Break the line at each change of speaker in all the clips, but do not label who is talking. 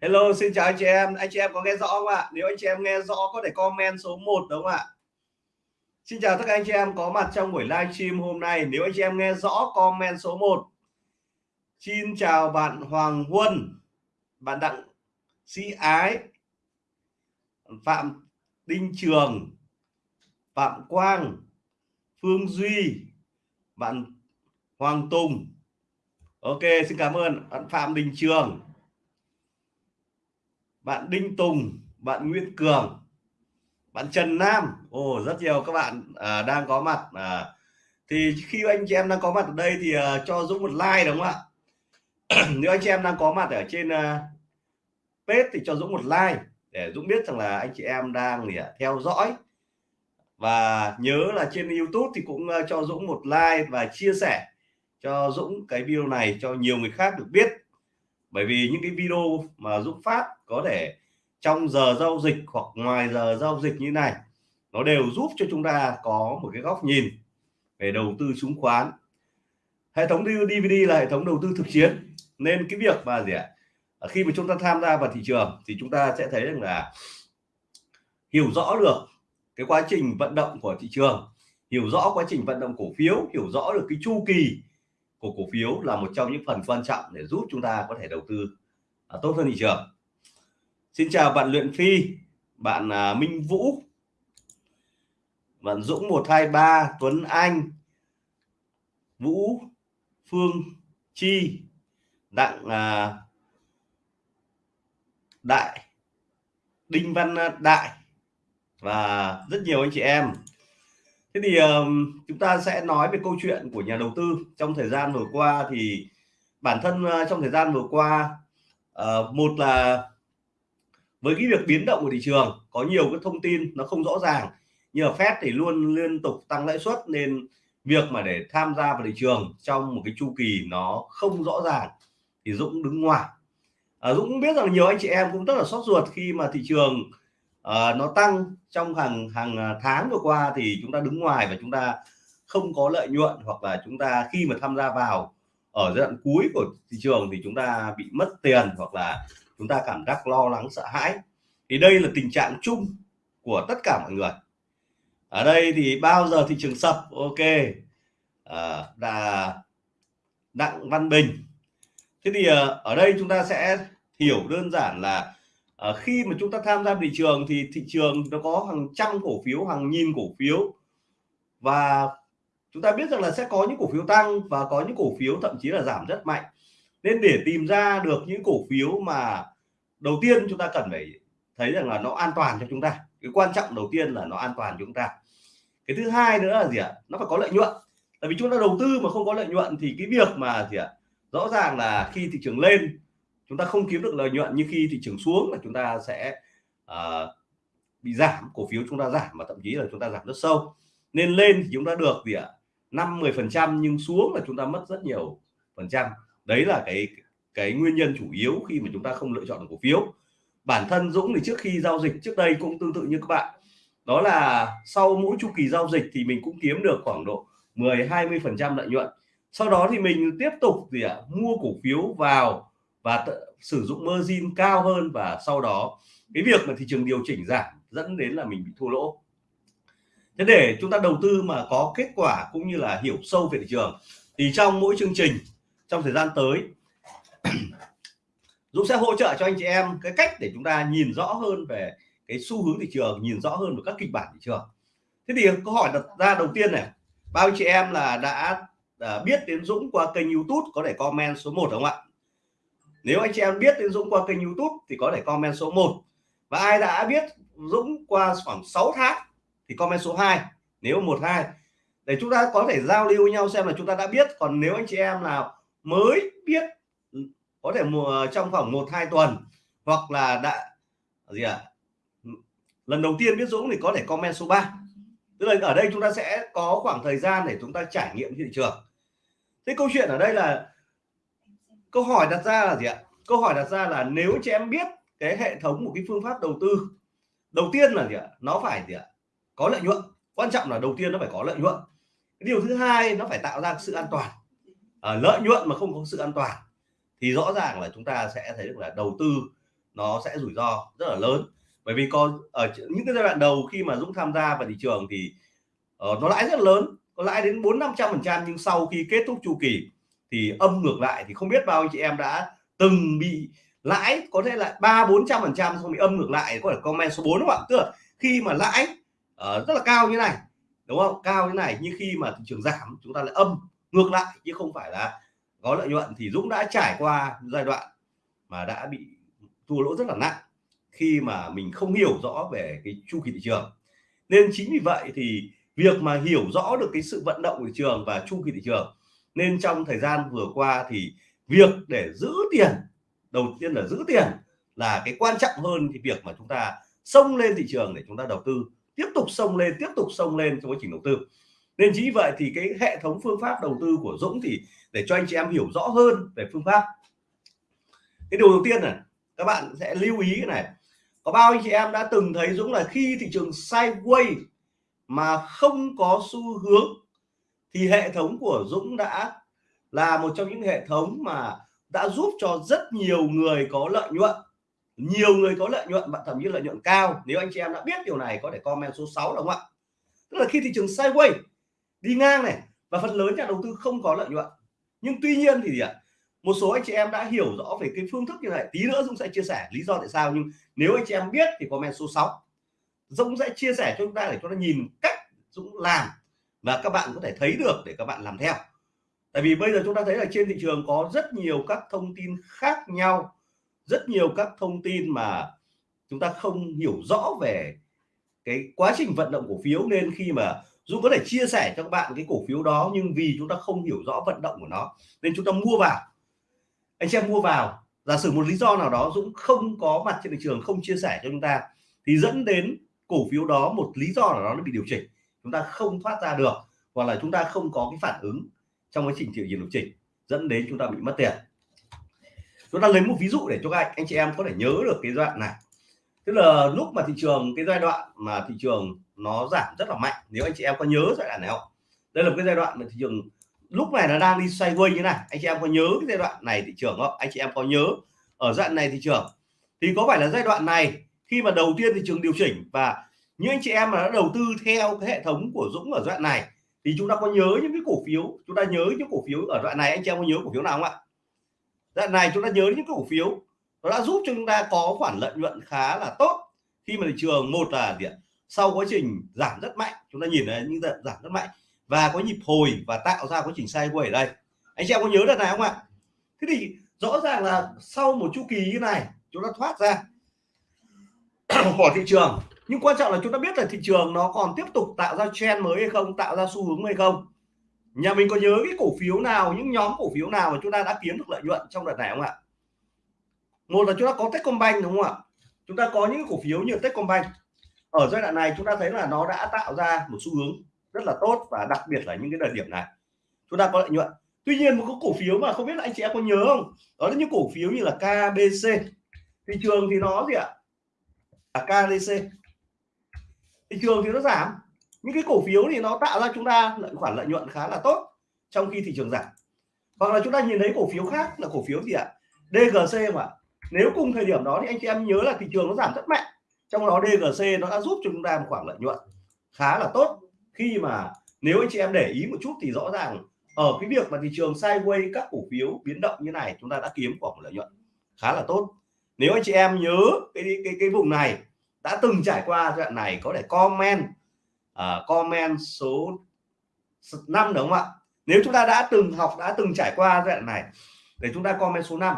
Hello, xin chào anh chị em. Anh chị em có nghe rõ không ạ? Nếu anh chị em nghe rõ, có thể comment số 1 đúng không ạ? Xin chào tất cả anh chị em có mặt trong buổi live stream hôm nay. Nếu anh chị em nghe rõ, comment số 1 Xin chào bạn Hoàng Huân, bạn Đặng Sĩ Ái, Phạm Đinh Trường, Phạm Quang, Phương Duy, bạn Hoàng Tùng. Ok, xin cảm ơn bạn Phạm Đình Trường bạn Đinh Tùng bạn Nguyễn Cường bạn Trần Nam. Ồ rất nhiều các bạn à, đang có mặt à, thì khi anh chị em đang có mặt ở đây thì à, cho Dũng một like đúng không ạ? Nếu anh chị em đang có mặt ở trên à, page thì cho Dũng một like để Dũng biết rằng là anh chị em đang thì, theo dõi. Và nhớ là trên YouTube thì cũng à, cho Dũng một like và chia sẻ cho Dũng cái video này cho nhiều người khác được biết bởi vì những cái video mà Dũng phát có thể trong giờ giao dịch hoặc ngoài giờ giao dịch như này, nó đều giúp cho chúng ta có một cái góc nhìn về đầu tư chứng khoán. Hệ thống DVD là hệ thống đầu tư thực chiến. Nên cái việc mà gì ạ? À, khi mà chúng ta tham gia vào thị trường thì chúng ta sẽ thấy rằng là hiểu rõ được cái quá trình vận động của thị trường, hiểu rõ quá trình vận động cổ phiếu, hiểu rõ được cái chu kỳ của cổ phiếu là một trong những phần quan trọng để giúp chúng ta có thể đầu tư à, tốt hơn thị trường. Xin chào bạn Luyện Phi bạn à, Minh Vũ bạn Dũng 123 Tuấn Anh Vũ Phương Chi Đặng à, Đại Đinh Văn Đại và rất nhiều anh chị em thế thì um, chúng ta sẽ nói về câu chuyện của nhà đầu tư. Trong thời gian vừa qua thì bản thân uh, trong thời gian vừa qua uh, một là với cái việc biến động của thị trường có nhiều cái thông tin nó không rõ ràng như là Fed thì luôn liên tục tăng lãi suất nên việc mà để tham gia vào thị trường trong một cái chu kỳ nó không rõ ràng thì Dũng đứng ngoài. À, Dũng biết rằng nhiều anh chị em cũng rất là sốt ruột khi mà thị trường uh, nó tăng trong hàng hàng à, tháng vừa qua thì chúng ta đứng ngoài và chúng ta không có lợi nhuận hoặc là chúng ta khi mà tham gia vào ở giai đoạn cuối của thị trường thì chúng ta bị mất tiền hoặc là chúng ta cảm giác lo lắng sợ hãi. Thì đây là tình trạng chung của tất cả mọi người. Ở đây thì bao giờ thị trường sập? Ok. À, là đặng văn bình. Thế thì ờ, ở đây chúng ta sẽ hiểu đơn giản là à, khi mà chúng ta tham gia thị trường thì thị trường nó có hàng trăm cổ phiếu hàng nghìn cổ phiếu. Và chúng ta biết rằng là sẽ có những cổ phiếu tăng và có những cổ phiếu thậm chí là giảm rất mạnh. Nên để tìm ra được những cổ phiếu mà đầu tiên chúng ta cần phải thấy rằng là nó an toàn cho chúng ta. Cái quan trọng đầu tiên là nó an toàn cho chúng ta. Cái thứ hai nữa là gì ạ? Nó phải có lợi nhuận. Tại vì chúng ta đầu tư mà không có lợi nhuận thì cái việc mà gì ạ? Rõ ràng là khi thị trường lên chúng ta không kiếm được lợi nhuận như khi thị trường xuống là chúng ta sẽ uh, bị giảm cổ phiếu chúng ta giảm và thậm chí là chúng ta giảm rất sâu. Nên lên thì chúng ta được gì ạ? năm mười phần trăm nhưng xuống là chúng ta mất rất nhiều phần trăm. Đấy là cái cái nguyên nhân chủ yếu khi mà chúng ta không lựa chọn được cổ phiếu. Bản thân Dũng thì trước khi giao dịch trước đây cũng tương tự như các bạn. Đó là sau mỗi chu kỳ giao dịch thì mình cũng kiếm được khoảng độ 10 20 phần trăm lợi nhuận. Sau đó thì mình tiếp tục gì ạ? À, mua cổ phiếu vào và sử dụng margin cao hơn và sau đó cái việc mà thị trường điều chỉnh giảm dẫn đến là mình bị thua lỗ. Thế để chúng ta đầu tư mà có kết quả cũng như là hiểu sâu về thị trường thì trong mỗi chương trình trong thời gian tới Dũng sẽ hỗ trợ cho anh chị em cái cách để chúng ta nhìn rõ hơn về cái xu hướng thị trường nhìn rõ hơn về các kịch bản thị trường. Thế thì câu hỏi đặt ra đầu tiên này bao chị em là đã, đã biết đến Dũng qua kênh YouTube có thể comment số 1 không ạ? Nếu anh chị em biết đến Dũng qua kênh YouTube thì có thể comment số 1 và ai đã biết Dũng qua khoảng 6 tháng thì comment số 2 nếu một, hai. Để chúng ta có thể giao lưu với nhau xem là chúng ta đã biết. Còn nếu anh chị em nào mới biết, có thể mùa, trong khoảng một, hai tuần hoặc là đã, gì ạ? À? lần đầu tiên biết Dũng thì có thể comment số 3 tức là ở đây chúng ta sẽ có khoảng thời gian để chúng ta trải nghiệm thị trường. Thế câu chuyện ở đây là câu hỏi đặt ra là gì ạ? Câu hỏi đặt ra là nếu chị em biết cái hệ thống một cái phương pháp đầu tư đầu tiên là gì ạ? Nó phải gì ạ? Có lợi nhuận. Quan trọng là đầu tiên nó phải có lợi nhuận. Cái điều thứ hai nó phải tạo ra sự an toàn. À, lợi nhuận mà không có sự an toàn thì rõ ràng là chúng ta sẽ thấy được là đầu tư nó sẽ rủi ro rất là lớn. Bởi vì có ở những cái giai đoạn đầu khi mà Dũng tham gia vào thị trường thì uh, nó lãi rất lớn có lãi đến bốn năm trăm phần trăm nhưng sau khi kết thúc chu kỳ thì âm ngược lại thì không biết bao anh chị em đã từng bị lãi có thể là ba bốn trăm phần trăm xong bị âm ngược lại có thể comment số 4 đúng không ạ? Tức là khi mà lãi uh, rất là cao như này đúng không? Cao như này nhưng khi mà thị trường giảm chúng ta lại âm ngược lại chứ không phải là có lợi nhuận. Thì Dũng đã trải qua giai đoạn mà đã bị thua lỗ rất là nặng khi mà mình không hiểu rõ về cái chu kỳ thị trường. Nên chính vì vậy thì việc mà hiểu rõ được cái sự vận động của thị trường và chu kỳ thị trường nên trong thời gian vừa qua thì việc để giữ tiền, đầu tiên là giữ tiền là cái quan trọng hơn thì việc mà chúng ta xông lên thị trường để chúng ta đầu tư, tiếp tục xông lên, tiếp tục xông lên trong quá trình đầu tư. Nên chính vậy thì cái hệ thống phương pháp đầu tư của Dũng thì để cho anh chị em hiểu rõ hơn về phương pháp. Cái điều đầu tiên này, các bạn sẽ lưu ý cái này. Có bao anh chị em đã từng thấy Dũng là khi thị trường sideways mà không có xu hướng thì hệ thống của Dũng đã là một trong những hệ thống mà đã giúp cho rất nhiều người có lợi nhuận. Nhiều người có lợi nhuận, bạn thậm chí lợi nhuận cao. Nếu anh chị em đã biết điều này, có thể comment số 6 đúng không ạ? Tức là khi thị trường sideways đi ngang này, và phần lớn nhà đầu tư không có lợi nhuận. Nhưng tuy nhiên thì gì ạ? Một số anh chị em đã hiểu rõ về cái phương thức như này. Tí nữa Dũng sẽ chia sẻ lý do tại sao, nhưng nếu anh chị em biết thì comment số 6 Dũng sẽ chia sẻ cho chúng ta để cho nó nhìn cách Dũng làm và các bạn có thể thấy được để các bạn làm theo. Tại vì bây giờ chúng ta thấy là trên thị trường có rất nhiều các thông tin khác nhau, rất nhiều các thông tin mà chúng ta không hiểu rõ về cái quá trình vận động cổ phiếu. Nên khi mà Dũng có thể chia sẻ cho các bạn cái cổ phiếu đó, nhưng vì chúng ta không hiểu rõ vận động của nó, nên chúng ta mua vào. Anh em mua vào. Giả sử một lý do nào đó Dũng không có mặt trên thị trường, không chia sẻ cho chúng ta, thì dẫn đến cổ phiếu đó một lý do nào đó nó bị điều chỉnh chúng ta không thoát ra được hoặc là chúng ta không có cái phản ứng trong quá trình chịu trường điều chỉnh dẫn đến chúng ta bị mất tiền. Chúng ta lấy một ví dụ để cho các anh, anh chị em có thể nhớ được cái đoạn này. Tức là lúc mà thị trường cái giai đoạn mà thị trường nó giảm rất là mạnh nếu anh chị em có nhớ giai đoạn này không? Đây là một cái giai đoạn mà thị trường lúc này nó đang đi xoay quay như này. Anh chị em có nhớ cái giai đoạn này thị trường không? Anh chị em có nhớ ở giai đoạn này thị trường? Thì có phải là giai đoạn này khi mà đầu tiên thị trường điều chỉnh và những anh chị em mà đã đầu tư theo cái hệ thống của Dũng ở đoạn này, thì chúng ta có nhớ những cái cổ phiếu, chúng ta nhớ những cổ phiếu ở đoạn này, anh chị em có nhớ cổ phiếu nào không ạ? Đoạn này chúng ta nhớ những cổ phiếu, nó đã giúp cho chúng ta có khoản lợi nhuận khá là tốt khi mà thị trường, một là gì sau quá trình giảm rất mạnh, chúng ta nhìn thấy những giảm rất mạnh và có nhịp hồi và tạo ra quá trình sideways ở đây. Anh chị em có nhớ đợt này không ạ? Thế thì rõ ràng là sau một chu kỳ như này, chúng ta thoát ra, khỏi thị trường nhưng quan trọng là chúng ta biết là thị trường nó còn tiếp tục tạo ra trend mới hay không tạo ra xu hướng hay không. Nhà mình có nhớ cái cổ phiếu nào những nhóm cổ phiếu nào mà chúng ta đã kiếm được lợi nhuận trong đợt này không ạ? Một là chúng ta có Techcombank đúng không ạ? Chúng ta có những cổ phiếu như Techcombank. Ở giai đoạn này chúng ta thấy là nó đã tạo ra một xu hướng rất là tốt và đặc biệt là những cái đợt điểm này. Chúng ta có lợi nhuận. Tuy nhiên một cái cổ phiếu mà không biết là anh chị em có nhớ không? Đó là những cổ phiếu như là KBC thị trường thì nó gì ạ? À, KDC thị trường thì nó giảm những cái cổ phiếu thì nó tạo ra chúng ta lợi khoản lợi nhuận khá là tốt trong khi thị trường giảm. Hoặc là chúng ta nhìn thấy cổ phiếu khác là cổ phiếu gì ạ? DGC mà. Nếu cùng thời điểm đó thì anh chị em nhớ là thị trường nó giảm rất mạnh, trong đó DGC nó đã giúp cho chúng ta một khoản lợi nhuận khá là tốt. Khi mà nếu anh chị em để ý một chút thì rõ ràng ở cái việc mà thị trường sideways các cổ phiếu biến động như này, chúng ta đã kiếm khoảng lợi nhuận khá là tốt. Nếu anh chị em nhớ cái cái cái vùng này đã từng trải qua đoạn này có thể comment uh, comment số 5 đúng không ạ? Nếu chúng ta đã từng học đã từng trải qua đoạn này để chúng ta comment số 5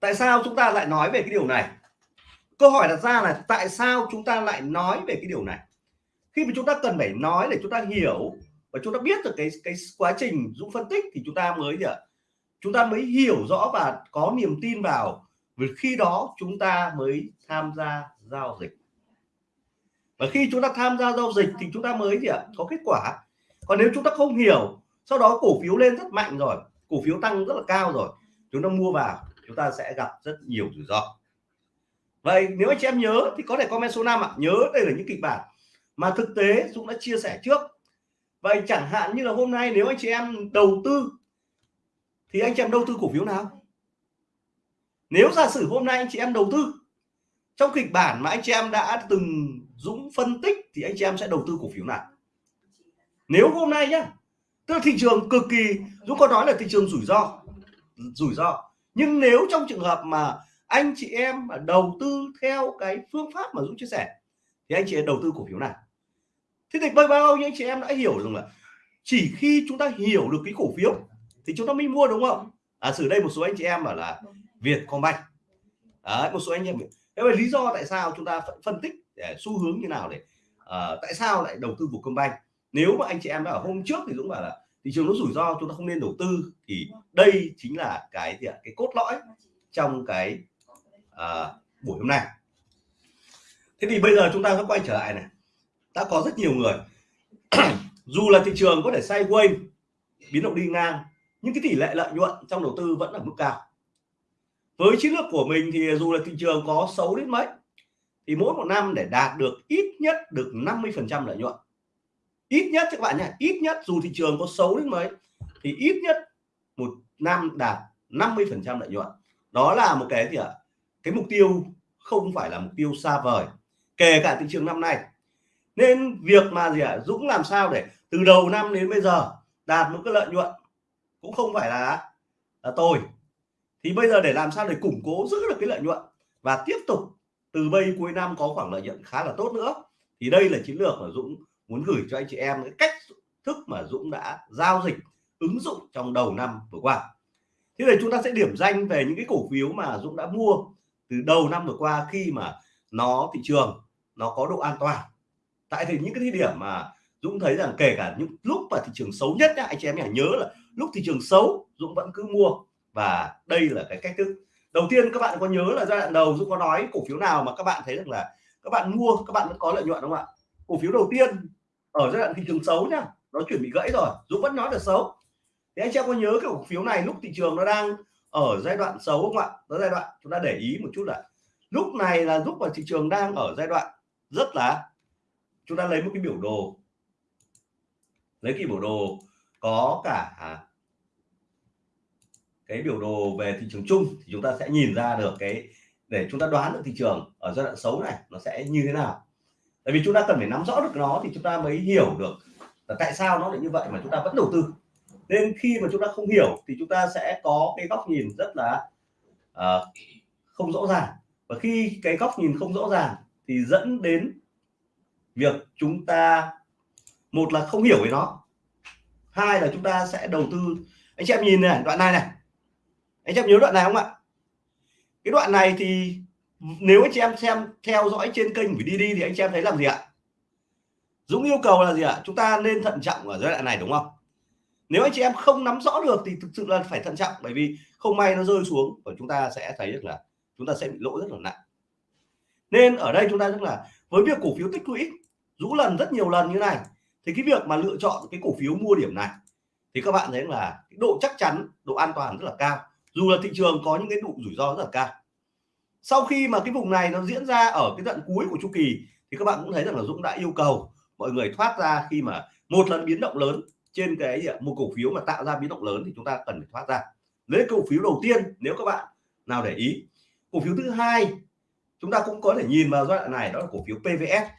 tại sao chúng ta lại nói về cái điều này? Câu hỏi đặt ra là tại sao chúng ta lại nói về cái điều này? Khi mà chúng ta cần phải nói để chúng ta hiểu và chúng ta biết được cái cái quá trình dũng phân tích thì chúng ta mới gì ạ? Chúng ta mới hiểu rõ và có niềm tin vào. Vì khi đó chúng ta mới tham gia giao dịch. Và khi chúng ta tham gia giao dịch thì chúng ta mới gì ạ? Có kết quả. Còn nếu chúng ta không hiểu, sau đó cổ phiếu lên rất mạnh rồi, cổ phiếu tăng rất là cao rồi, chúng ta mua vào, chúng ta sẽ gặp rất nhiều rủi ro. Vậy nếu anh chị em nhớ thì có thể comment số 5 ạ. Nhớ đây là những kịch bản mà thực tế Dũng đã chia sẻ trước. Vậy chẳng hạn như là hôm nay nếu anh chị em đầu tư, thì anh chị em đầu tư cổ phiếu nào? Nếu giả sử hôm nay anh chị em đầu tư trong kịch bản mà anh chị em đã từng Dũng phân tích thì anh chị em sẽ đầu tư cổ phiếu nào? Nếu hôm nay nhá tức là thị trường cực kỳ Dũng có nói là thị trường rủi ro rủi ro. Nhưng nếu trong trường hợp mà anh chị em mà đầu tư theo cái phương pháp mà Dũng chia sẻ thì anh chị em đầu tư cổ phiếu nào? Thế thì bao bao nhiêu anh chị em đã hiểu rằng là chỉ khi chúng ta hiểu được cái cổ phiếu thì chúng ta mới mua đúng không? À xử đây một số anh chị em bảo là Vietcombank Đấy, một số anh em thế vậy lý do tại sao chúng ta phân tích để xu hướng như nào để uh, tại sao lại đầu tư Vietcombank nếu mà anh chị em đã ở hôm trước thì Dũng bảo là thị trường nó rủi ro chúng ta không nên đầu tư thì đây chính là cái gì ạ? Cái cốt lõi trong cái uh, buổi hôm nay. Thế thì bây giờ chúng ta sẽ quay trở lại này. Đã có rất nhiều người dù là thị trường có thể sideways biến động đi ngang nhưng cái tỷ lệ lợi nhuận trong đầu tư vẫn ở mức cao với chiến lược của mình thì dù là thị trường có xấu đến mấy, thì mỗi một năm để đạt được ít nhất được 50 phần trăm lợi nhuận. Ít nhất, các bạn nhé, ít nhất dù thị trường có xấu đến mấy, thì ít nhất một năm đạt 50 phần trăm lợi nhuận. Đó là một cái gì ạ? Cái mục tiêu không phải là mục tiêu xa vời, kể cả thị trường năm nay. Nên việc mà gì ạ? Dũng làm sao để từ đầu năm đến bây giờ đạt một cái lợi nhuận cũng không phải là là tôi thì bây giờ để làm sao để củng cố giữ được cái lợi nhuận và tiếp tục từ bây cuối năm có khoảng lợi nhuận khá là tốt nữa thì đây là chiến lược mà Dũng muốn gửi cho anh chị em cái cách thức mà Dũng đã giao dịch ứng dụng trong đầu năm vừa qua. Thế này chúng ta sẽ điểm danh về những cái cổ phiếu mà Dũng đã mua từ đầu năm vừa qua khi mà nó thị trường nó có độ an toàn. Tại thì những cái thời điểm mà Dũng thấy rằng kể cả những lúc mà thị trường xấu nhất nhá, anh chị em nhớ là lúc thị trường xấu Dũng vẫn cứ mua và đây là cái cách thức. Đầu tiên các bạn có nhớ là giai đoạn đầu Dũng có nói cổ phiếu nào mà các bạn thấy rằng là các bạn mua, các bạn vẫn có lợi nhuận đúng không ạ? Cổ phiếu đầu tiên ở giai đoạn thị trường xấu nhá, nó chuẩn bị gãy rồi, Dũng vẫn nói là xấu. Thế anh chị em có nhớ cái cổ phiếu này lúc thị trường nó đang ở giai đoạn xấu không ạ? Đó giai đoạn, chúng ta để ý một chút là lúc này là lúc mà thị trường đang ở giai đoạn rất là, chúng ta lấy một cái biểu đồ. Lấy cái biểu đồ có cả cái biểu đồ về thị trường chung thì chúng ta sẽ nhìn ra được cái để chúng ta đoán được thị trường ở giai đoạn xấu này nó sẽ như thế nào. Tại vì chúng ta cần phải nắm rõ được nó thì chúng ta mới hiểu được là tại sao nó lại như vậy mà chúng ta vẫn đầu tư. Nên khi mà chúng ta không hiểu thì chúng ta sẽ có cái góc nhìn rất là uh, không rõ ràng. Và khi cái góc nhìn không rõ ràng thì dẫn đến việc chúng ta một là không hiểu về nó hai là chúng ta sẽ đầu tư. Anh chị em nhìn này đoạn này này anh chị em nhớ đoạn này không ạ? Cái đoạn này thì nếu anh chị em xem, theo dõi trên kênh của đi đi thì anh chị em thấy làm gì ạ? Dũng yêu cầu là gì ạ? Chúng ta nên thận trọng ở giai đoạn này, đúng không? Nếu anh chị em không nắm rõ được thì thực sự là phải thận trọng, bởi vì không may nó rơi xuống và chúng ta sẽ thấy được là chúng ta sẽ bị lỗ rất là nặng. Nên ở đây chúng ta rất là với việc cổ phiếu tích lũy rũ lần rất nhiều lần như này, thì cái việc mà lựa chọn cái cổ phiếu mua điểm này, thì các bạn thấy là cái độ chắc chắn, độ an toàn rất là cao dù là thị trường có những cái độ rủi ro rất là cao. Sau khi mà cái vùng này nó diễn ra ở cái đoạn cuối của chu kỳ, thì các bạn cũng thấy rằng là Dũng đã yêu cầu mọi người thoát ra khi mà một lần biến động lớn trên cái à, một cổ phiếu mà tạo ra biến động lớn thì chúng ta cần phải thoát ra. Lấy cổ phiếu đầu tiên, nếu các bạn nào để ý, cổ phiếu thứ hai, chúng ta cũng có thể nhìn vào giai đoạn này, đó là cổ phiếu PVS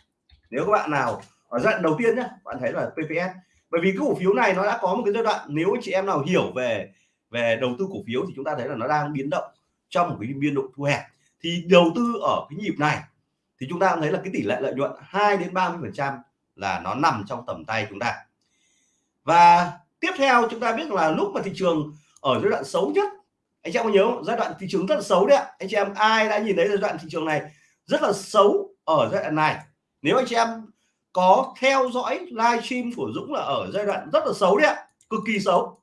nếu các bạn nào ở giai đoạn đầu tiên nhé bạn thấy là PVS bởi vì cái cổ phiếu này nó đã có một cái giai đoạn, nếu chị em nào hiểu về về đầu tư cổ phiếu thì chúng ta thấy là nó đang biến động trong một cái biên độ thu hẹp. Thì đầu tư ở cái nhịp này thì chúng ta thấy là cái tỷ lệ lợi nhuận 2 đến 30 phần trăm là nó nằm trong tầm tay chúng ta. Và tiếp theo chúng ta biết là lúc mà thị trường ở giai đoạn xấu nhất, anh chị em có nhớ không? giai đoạn thị trường rất là xấu đấy ạ. Anh chị em ai đã nhìn thấy giai đoạn thị trường này rất là xấu ở giai đoạn này? Nếu anh chị em có theo dõi livestream của Dũng là ở giai đoạn rất là xấu đấy ạ, cực kỳ xấu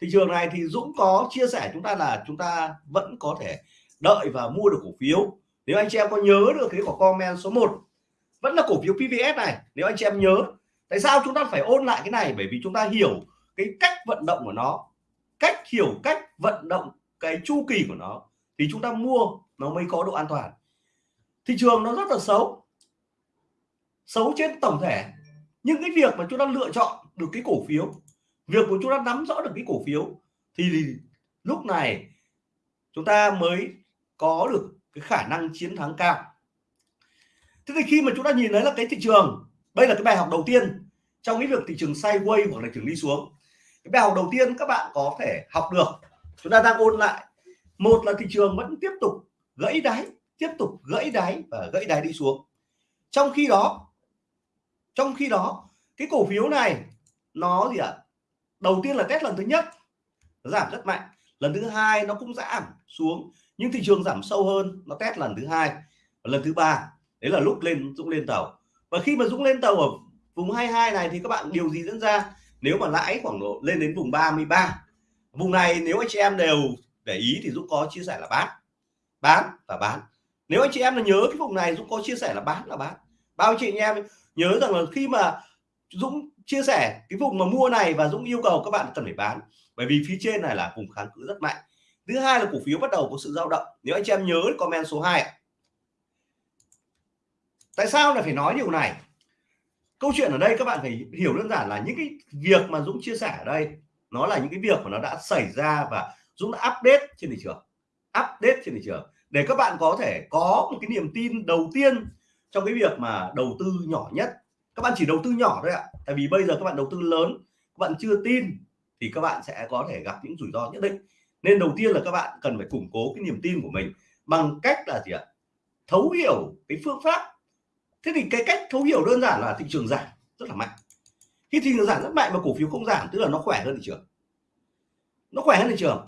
thị trường này thì Dũng có chia sẻ chúng ta là chúng ta vẫn có thể đợi và mua được cổ phiếu. Nếu anh chị em có nhớ được cái của comment số 1 vẫn là cổ phiếu PVS này, nếu anh chị em nhớ. Tại sao chúng ta phải ôn lại cái này? Bởi vì chúng ta hiểu cái cách vận động của nó, cách hiểu cách vận động cái chu kỳ của nó, thì chúng ta mua nó mới có độ an toàn. Thị trường nó rất là xấu xấu trên tổng thể. Nhưng cái việc mà chúng ta lựa chọn được cái cổ phiếu việc của chúng ta nắm rõ được cái cổ phiếu thì lúc này chúng ta mới có được cái khả năng chiến thắng cao. Thế thì khi mà chúng ta nhìn thấy là cái thị trường, đây là cái bài học đầu tiên trong cái việc thị trường sideways hoặc là thị trường đi xuống. Cái bài học đầu tiên các bạn có thể học được, chúng ta đang ôn lại. Một là thị trường vẫn tiếp tục gãy đáy, tiếp tục gãy đáy và gãy đáy đi xuống. Trong khi đó, trong khi đó, cái cổ phiếu này nó gì ạ? à? Đầu tiên là test lần thứ nhất giảm rất mạnh. Lần thứ hai nó cũng giảm xuống, nhưng thị trường giảm sâu hơn, nó test lần thứ hai và lần thứ ba. Đấy là lúc lên, dũng lên tàu. Và khi mà dũng lên tàu ở vùng 22 này thì các bạn, điều gì diễn ra? Nếu mà lãi khoảng độ lên đến vùng 33 vùng này nếu anh chị em đều để ý thì dũng có chia sẻ là bán bán và bán. Nếu anh chị em là nhớ cái vùng này, dũng có chia sẻ là bán là bán. Bao anh chị em nhớ rằng là khi mà dũng chia sẻ cái vùng mà mua này và dũng yêu cầu các bạn cần phải bán. Bởi vì phía trên này là vùng kháng cự rất mạnh. Thứ hai là cổ phiếu bắt đầu có sự dao động. Nếu anh chị em nhớ comment số 2 ạ. Tại sao lại phải nói điều này? Câu chuyện ở đây các bạn phải hiểu đơn giản là những cái việc mà Dũng chia sẻ ở đây, nó là những cái việc mà nó đã xảy ra và Dũng đã update trên thị trường. Update trên thị trường. Để các bạn có thể có một cái niềm tin đầu tiên trong cái việc mà đầu tư nhỏ nhất các bạn chỉ đầu tư nhỏ thôi ạ. Tại vì bây giờ các bạn đầu tư lớn, các bạn chưa tin thì các bạn sẽ có thể gặp những rủi ro nhất định. Nên đầu tiên là các bạn cần phải củng cố cái niềm tin của mình bằng cách là gì ạ? Thấu hiểu cái phương pháp. Thế thì cái cách thấu hiểu đơn giản là thị trường giảm rất là mạnh. Khi thị trường giảm rất mạnh mà cổ phiếu không giảm, tức là nó khỏe hơn thị trường. Nó khỏe hơn thị trường.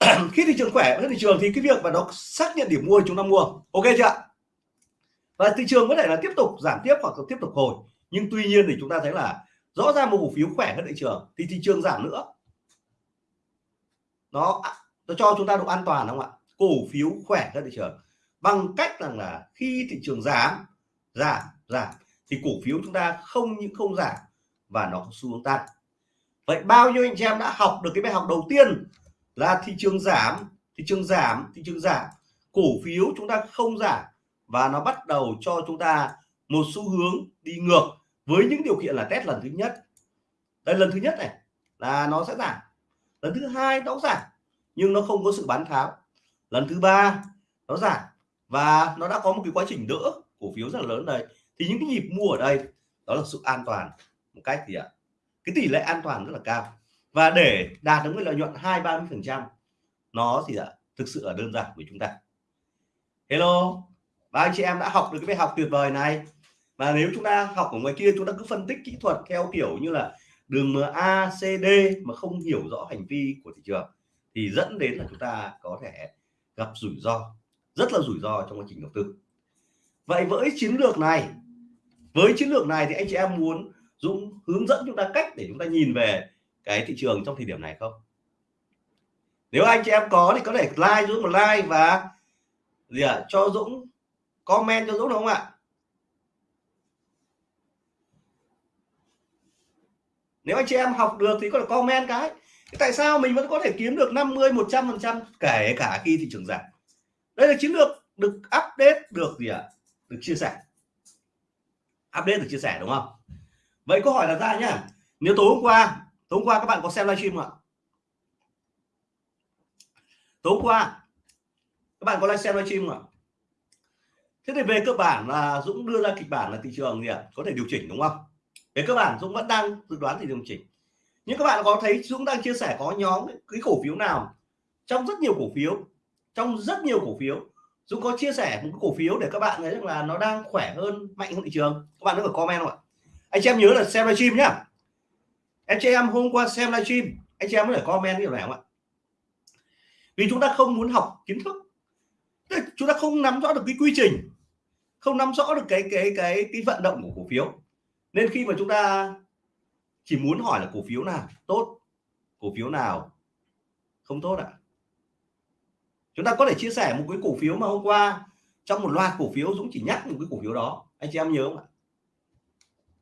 Khi thị trường khỏe hơn thị trường thì cái việc mà nó xác nhận điểm mua chúng ta mua. Ok chưa và thị trường có thể là tiếp tục giảm tiếp hoặc tiếp tục hồi. Nhưng tuy nhiên thì chúng ta thấy là rõ ràng một cổ phiếu khỏe hơn thị trường, thì thị trường giảm nữa. Nó à, nó cho chúng ta độ an toàn không ạ? Cổ phiếu khỏe hơn thị trường. Bằng cách rằng là khi thị trường giảm giảm giảm, thì cổ phiếu chúng ta không những không giảm và nó có xu hướng tăng. Vậy bao nhiêu anh chị em đã học được cái bài học đầu tiên là thị trường giảm, thị trường giảm, thị trường giảm. Cổ phiếu chúng ta không giảm và nó bắt đầu cho chúng ta một xu hướng đi ngược với những điều kiện là test lần thứ nhất. Đây, lần thứ nhất này, là nó sẽ giảm. Lần thứ hai nó giảm, nhưng nó không có sự bán tháo. Lần thứ ba, nó giảm và nó đã có một cái quá trình đỡ cổ phiếu rất là lớn đây thì những cái nhịp mua ở đây, đó là sự an toàn một cách gì ạ? Cái tỷ lệ an toàn rất là cao. Và để đạt được cái lợi nhuận hai, ba mươi phần trăm, nó thì ạ? Thực sự là đơn giản với chúng ta. Hello và anh chị em đã học được cái bài học tuyệt vời này. Và nếu chúng ta học ở ngoài kia chúng ta cứ phân tích kỹ thuật theo kiểu như là đường MACD mà không hiểu rõ hành vi của thị trường thì dẫn đến là chúng ta có thể gặp rủi ro rất là rủi ro trong quá trình đầu tư. Vậy với chiến lược này với chiến lược này thì anh chị em muốn Dũng hướng dẫn chúng ta cách để chúng ta nhìn về cái thị trường trong thời điểm này không? Nếu anh chị em có thì có thể like Dũng một like và gì ạ? À, cho Dũng comment cho Dũng đúng không ạ? Nếu anh chị em học được thì có thể comment cái. Tại sao mình vẫn có thể kiếm được 50 100 phần trăm kể cả khi thị trường giảm? Đây là chiến lược được update được gì ạ? À? được chia sẻ. Update được chia sẻ đúng không? Vậy câu hỏi là ra nhá. Nếu tối hôm qua, tối hôm qua các bạn có xem livestream không ạ? Tối hôm qua, các bạn có live xem livestream không ạ? Thế thì về cơ bản là Dũng đưa ra kịch bản là thị trường gì ạ? Có thể điều chỉnh đúng không? Về cơ bản Dũng vẫn đang dự đoán thì điều chỉnh. Nhưng các bạn có thấy Dũng đang chia sẻ có nhóm cái cổ phiếu nào? Trong rất nhiều cổ phiếu, trong rất nhiều cổ phiếu, Dũng có chia sẻ một cái cổ phiếu để các bạn thấy rằng là nó đang khỏe hơn, mạnh hơn thị trường. Các bạn có thể comment không ạ? Anh chị em nhớ là xem livestream nhá. Anh chị em hôm qua xem livestream, anh chị em có thể comment điều này không ạ? Vì chúng ta không muốn học kiến thức. Chúng ta không nắm rõ được cái quy trình không nắm rõ được cái cái cái cái vận động của cổ phiếu. Nên khi mà chúng ta chỉ muốn hỏi là cổ phiếu nào tốt, cổ phiếu nào không tốt ạ? À? chúng ta có thể chia sẻ một cái cổ phiếu mà hôm qua trong một loạt cổ phiếu Dũng chỉ nhắc một cái cổ phiếu đó. Anh chị em nhớ không ạ?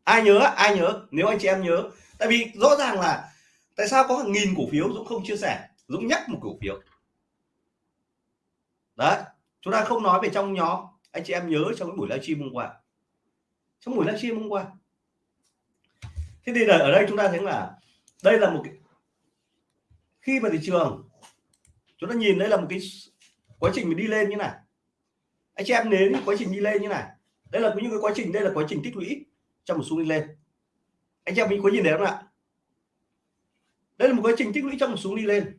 Ai nhớ ai nhớ? Nếu anh chị em nhớ. Tại vì rõ ràng là tại sao có hàng nghìn cổ phiếu Dũng không chia sẻ? Dũng nhắc một cổ phiếu. Đấy, chúng ta không nói về trong nhóm anh chị em nhớ trong cái buổi livestream hôm qua. Trong buổi livestream hôm qua. Thế thì ở đây chúng ta thấy là đây là một cái khi mà thị trường, chúng ta nhìn đây là một cái quá trình mình đi lên như này. Anh chị em đến quá trình đi lên như này. Đây là những cái quá trình, đây là quá trình tích lũy trong một xu đi lên. Anh chị em mình có nhìn thấy không ạ? Đây là một quá trình tích lũy trong một xuống đi lên.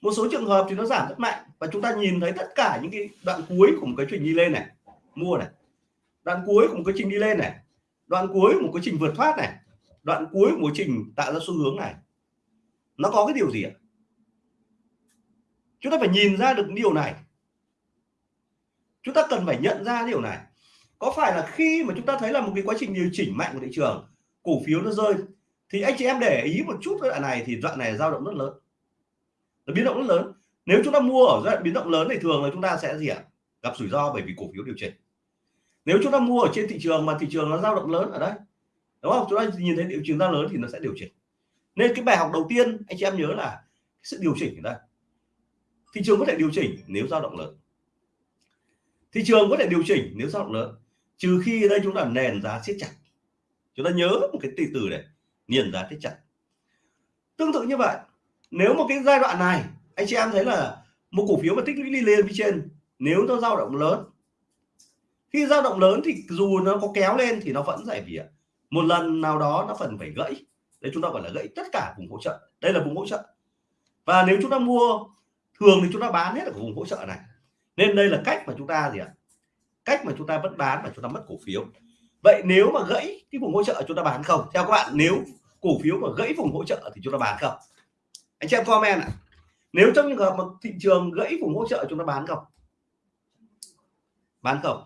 Một số trường hợp thì nó giảm rất mạnh và chúng ta nhìn thấy tất cả những cái đoạn cuối của một cái trình đi lên này. Mua này. Đoạn cuối của một cái trình đi lên này. Đoạn cuối một cái trình vượt thoát này. Đoạn cuối một trình tạo ra xu hướng này. Nó có cái điều gì ạ? Chúng ta phải nhìn ra được điều này. Chúng ta cần phải nhận ra điều này. Có phải là khi mà chúng ta thấy là một cái quá trình điều chỉnh mạnh của thị trường, cổ phiếu nó rơi, thì anh chị em để ý một chút đoạn này thì đoạn này dao động rất lớn. Nó biến động rất lớn nếu chúng ta mua ở giai đoạn biến động lớn thì thường là chúng ta sẽ gì ạ? Gặp rủi ro bởi vì cổ phiếu điều chỉnh. Nếu chúng ta mua ở trên thị trường mà thị trường nó dao động lớn ở đây, đúng không? Chúng ta nhìn thấy điều chỉnh ra lớn thì nó sẽ điều chỉnh. Nên cái bài học đầu tiên, anh chị em nhớ là sự điều chỉnh ở đây. Thị trường có thể điều chỉnh nếu dao động lớn. Thị trường có thể điều chỉnh nếu dao động lớn, trừ khi ở đây chúng ta nền giá siết chặt. Chúng ta nhớ một cái từ từ này niền giá siết chặt. Tương tự như vậy, nếu một cái giai đoạn này anh chị em thấy là một cổ phiếu mà tích lũy đi lên phía trên, nếu nó dao động lớn, khi dao động lớn thì dù nó có kéo lên thì nó vẫn giải vỉa một lần nào đó nó phần phải gãy. Đấy, chúng ta gọi là gãy tất cả vùng hỗ trợ. Đây là vùng hỗ trợ. Và nếu chúng ta mua, thường thì chúng ta bán hết ở vùng hỗ trợ này. Nên đây là cách mà chúng ta gì ạ? Cách mà chúng ta vẫn bán và chúng ta mất cổ phiếu. Vậy nếu mà gãy cái vùng hỗ trợ chúng ta bán không? Theo các bạn, nếu cổ phiếu mà gãy vùng hỗ trợ thì chúng ta bán không? Anh chị em comment ạ nếu trong trường hợp mà thị trường gãy vùng hỗ trợ chúng ta bán không? Bán không.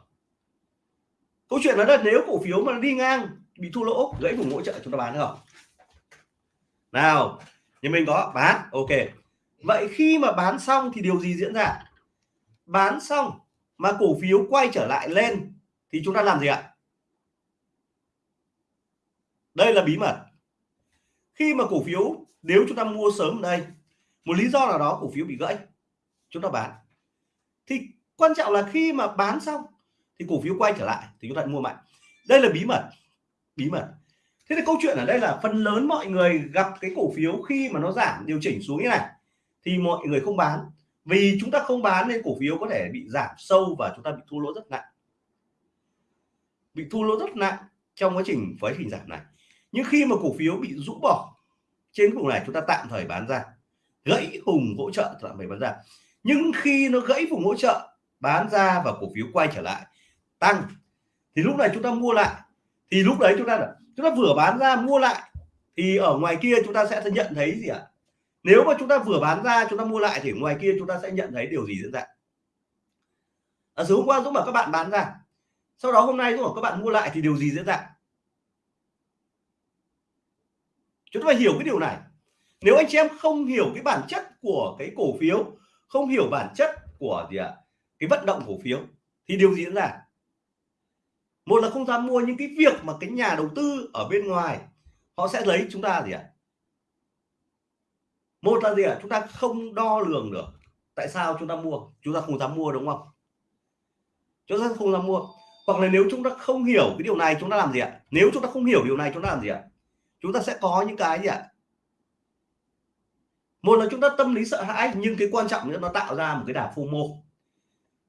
Câu chuyện là nếu cổ phiếu mà đi ngang, bị thua lỗ, gãy vùng hỗ trợ chúng ta bán không? Nào như mình có, bán, ok. Vậy khi mà bán xong thì điều gì diễn ra? Bán xong mà cổ phiếu quay trở lại lên thì chúng ta làm gì ạ? Đây là bí mật. Khi mà cổ phiếu, nếu chúng ta mua sớm ở đây một lý do nào đó cổ phiếu bị gãy. Chúng ta bán. Thì quan trọng là khi mà bán xong thì cổ phiếu quay trở lại thì chúng ta mua mạnh. Đây là bí mật. Bí mật. Thế thì câu chuyện ở đây là phần lớn mọi người gặp cái cổ phiếu khi mà nó giảm, điều chỉnh xuống như này, thì mọi người không bán. Vì chúng ta không bán nên cổ phiếu có thể bị giảm sâu và chúng ta bị thua lỗ rất nặng. Bị thua lỗ rất nặng trong quá trình quá trình giảm này. Nhưng khi mà cổ phiếu bị rũ bỏ trên vùng này, chúng ta tạm thời bán ra gãy vùng hỗ trợ tạm thời bán ra. Nhưng khi nó gãy vùng hỗ trợ bán ra và cổ phiếu quay trở lại tăng. Thì lúc này chúng ta mua lại. Thì lúc đấy chúng ta chúng ta vừa bán ra mua lại thì ở ngoài kia chúng ta sẽ nhận thấy gì ạ? Nếu mà chúng ta vừa bán ra chúng ta mua lại thì ngoài kia chúng ta sẽ nhận thấy điều gì diễn ra? Ở à, hôm qua Dũng bảo các bạn bán ra. Sau đó hôm nay Dũng bảo các bạn mua lại thì điều gì diễn ra? Chúng ta phải hiểu cái điều này nếu anh chị em không hiểu cái bản chất của cái cổ phiếu, không hiểu bản chất của gì ạ? Cái vận động cổ phiếu, thì điều gì diễn ra? Một là không dám mua những cái việc mà cái nhà đầu tư ở bên ngoài, họ sẽ lấy chúng ta gì ạ? Một là gì ạ? Chúng ta không đo lường được tại sao chúng ta mua. Chúng ta không dám mua, đúng không? Chúng ta không dám mua. Hoặc là nếu chúng ta không hiểu cái điều này, chúng ta làm gì ạ? Nếu chúng ta không hiểu điều này, chúng ta làm gì ạ? Chúng ta sẽ có những cái gì ạ? Một là chúng ta tâm lý sợ hãi, nhưng cái quan trọng nữa, nó tạo ra một cái đà FOMO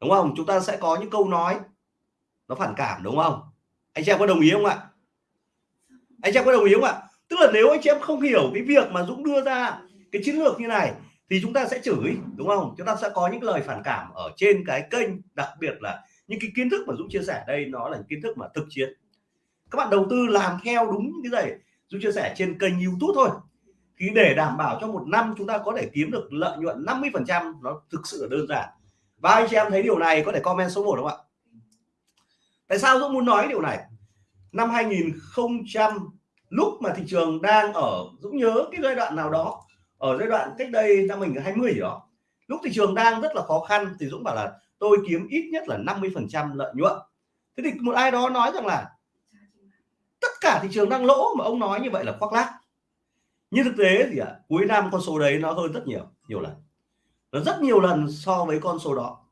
đúng không? Chúng ta sẽ có những câu nói nó phản cảm, đúng không? Anh chị em có đồng ý không ạ? Anh chị em có đồng ý không ạ? Tức là nếu anh chị em không hiểu cái việc mà Dũng đưa ra cái chiến lược như này, thì chúng ta sẽ chửi, đúng không? Chúng ta sẽ có những lời phản cảm ở trên cái kênh, đặc biệt là những cái kiến thức mà Dũng chia sẻ đây, nó là những kiến thức mà thực chiến. Các bạn đầu tư làm theo đúng cái gì Dũng chia sẻ trên kênh YouTube thôi thì để đảm bảo cho một năm chúng ta có thể kiếm được lợi nhuận 50 phần trăm, nó thực sự là đơn giản. Và anh chị em thấy điều này, có thể comment số 1 không ạ? Tại sao Dũng muốn nói điều này? Năm 2000 lúc mà thị trường đang ở, Dũng nhớ cái giai đoạn nào đó, ở giai đoạn cách đây năm 2020 gì đó, lúc thị trường đang rất là khó khăn thì Dũng bảo là tôi kiếm ít nhất là 50 phần trăm lợi nhuận. Thế thì một ai đó nói rằng là tất cả thị trường đang lỗ mà ông nói như vậy là khoác lác nhưng thực tế thì ạ, cuối năm con số đấy nó hơn rất nhiều nhiều lần. Nó rất nhiều lần so với con số đó.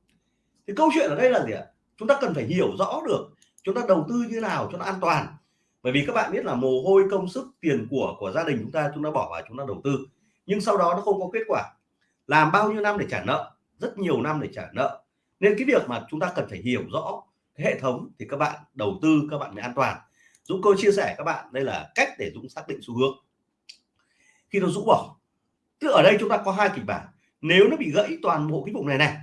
Thì câu chuyện ở đây là gì ạ? Chúng ta cần phải hiểu rõ được chúng ta đầu tư như nào cho nó an toàn. Bởi vì các bạn biết là mồ hôi, công sức, tiền của của gia đình chúng ta chúng ta bỏ vào chúng ta đầu tư. Nhưng sau đó nó không có kết quả. Làm bao nhiêu năm để trả nợ? Rất nhiều năm để trả nợ. Nên cái việc mà chúng ta cần phải hiểu rõ cái hệ thống thì các bạn đầu tư, các bạn mới an toàn. Dũng cô chia sẻ các bạn, đây là cách để Dũng xác định xu hướng khi nó rũ bỏ. Tức ở đây chúng ta có hai kịch bản. Nếu nó bị gãy toàn bộ cái vùng này này,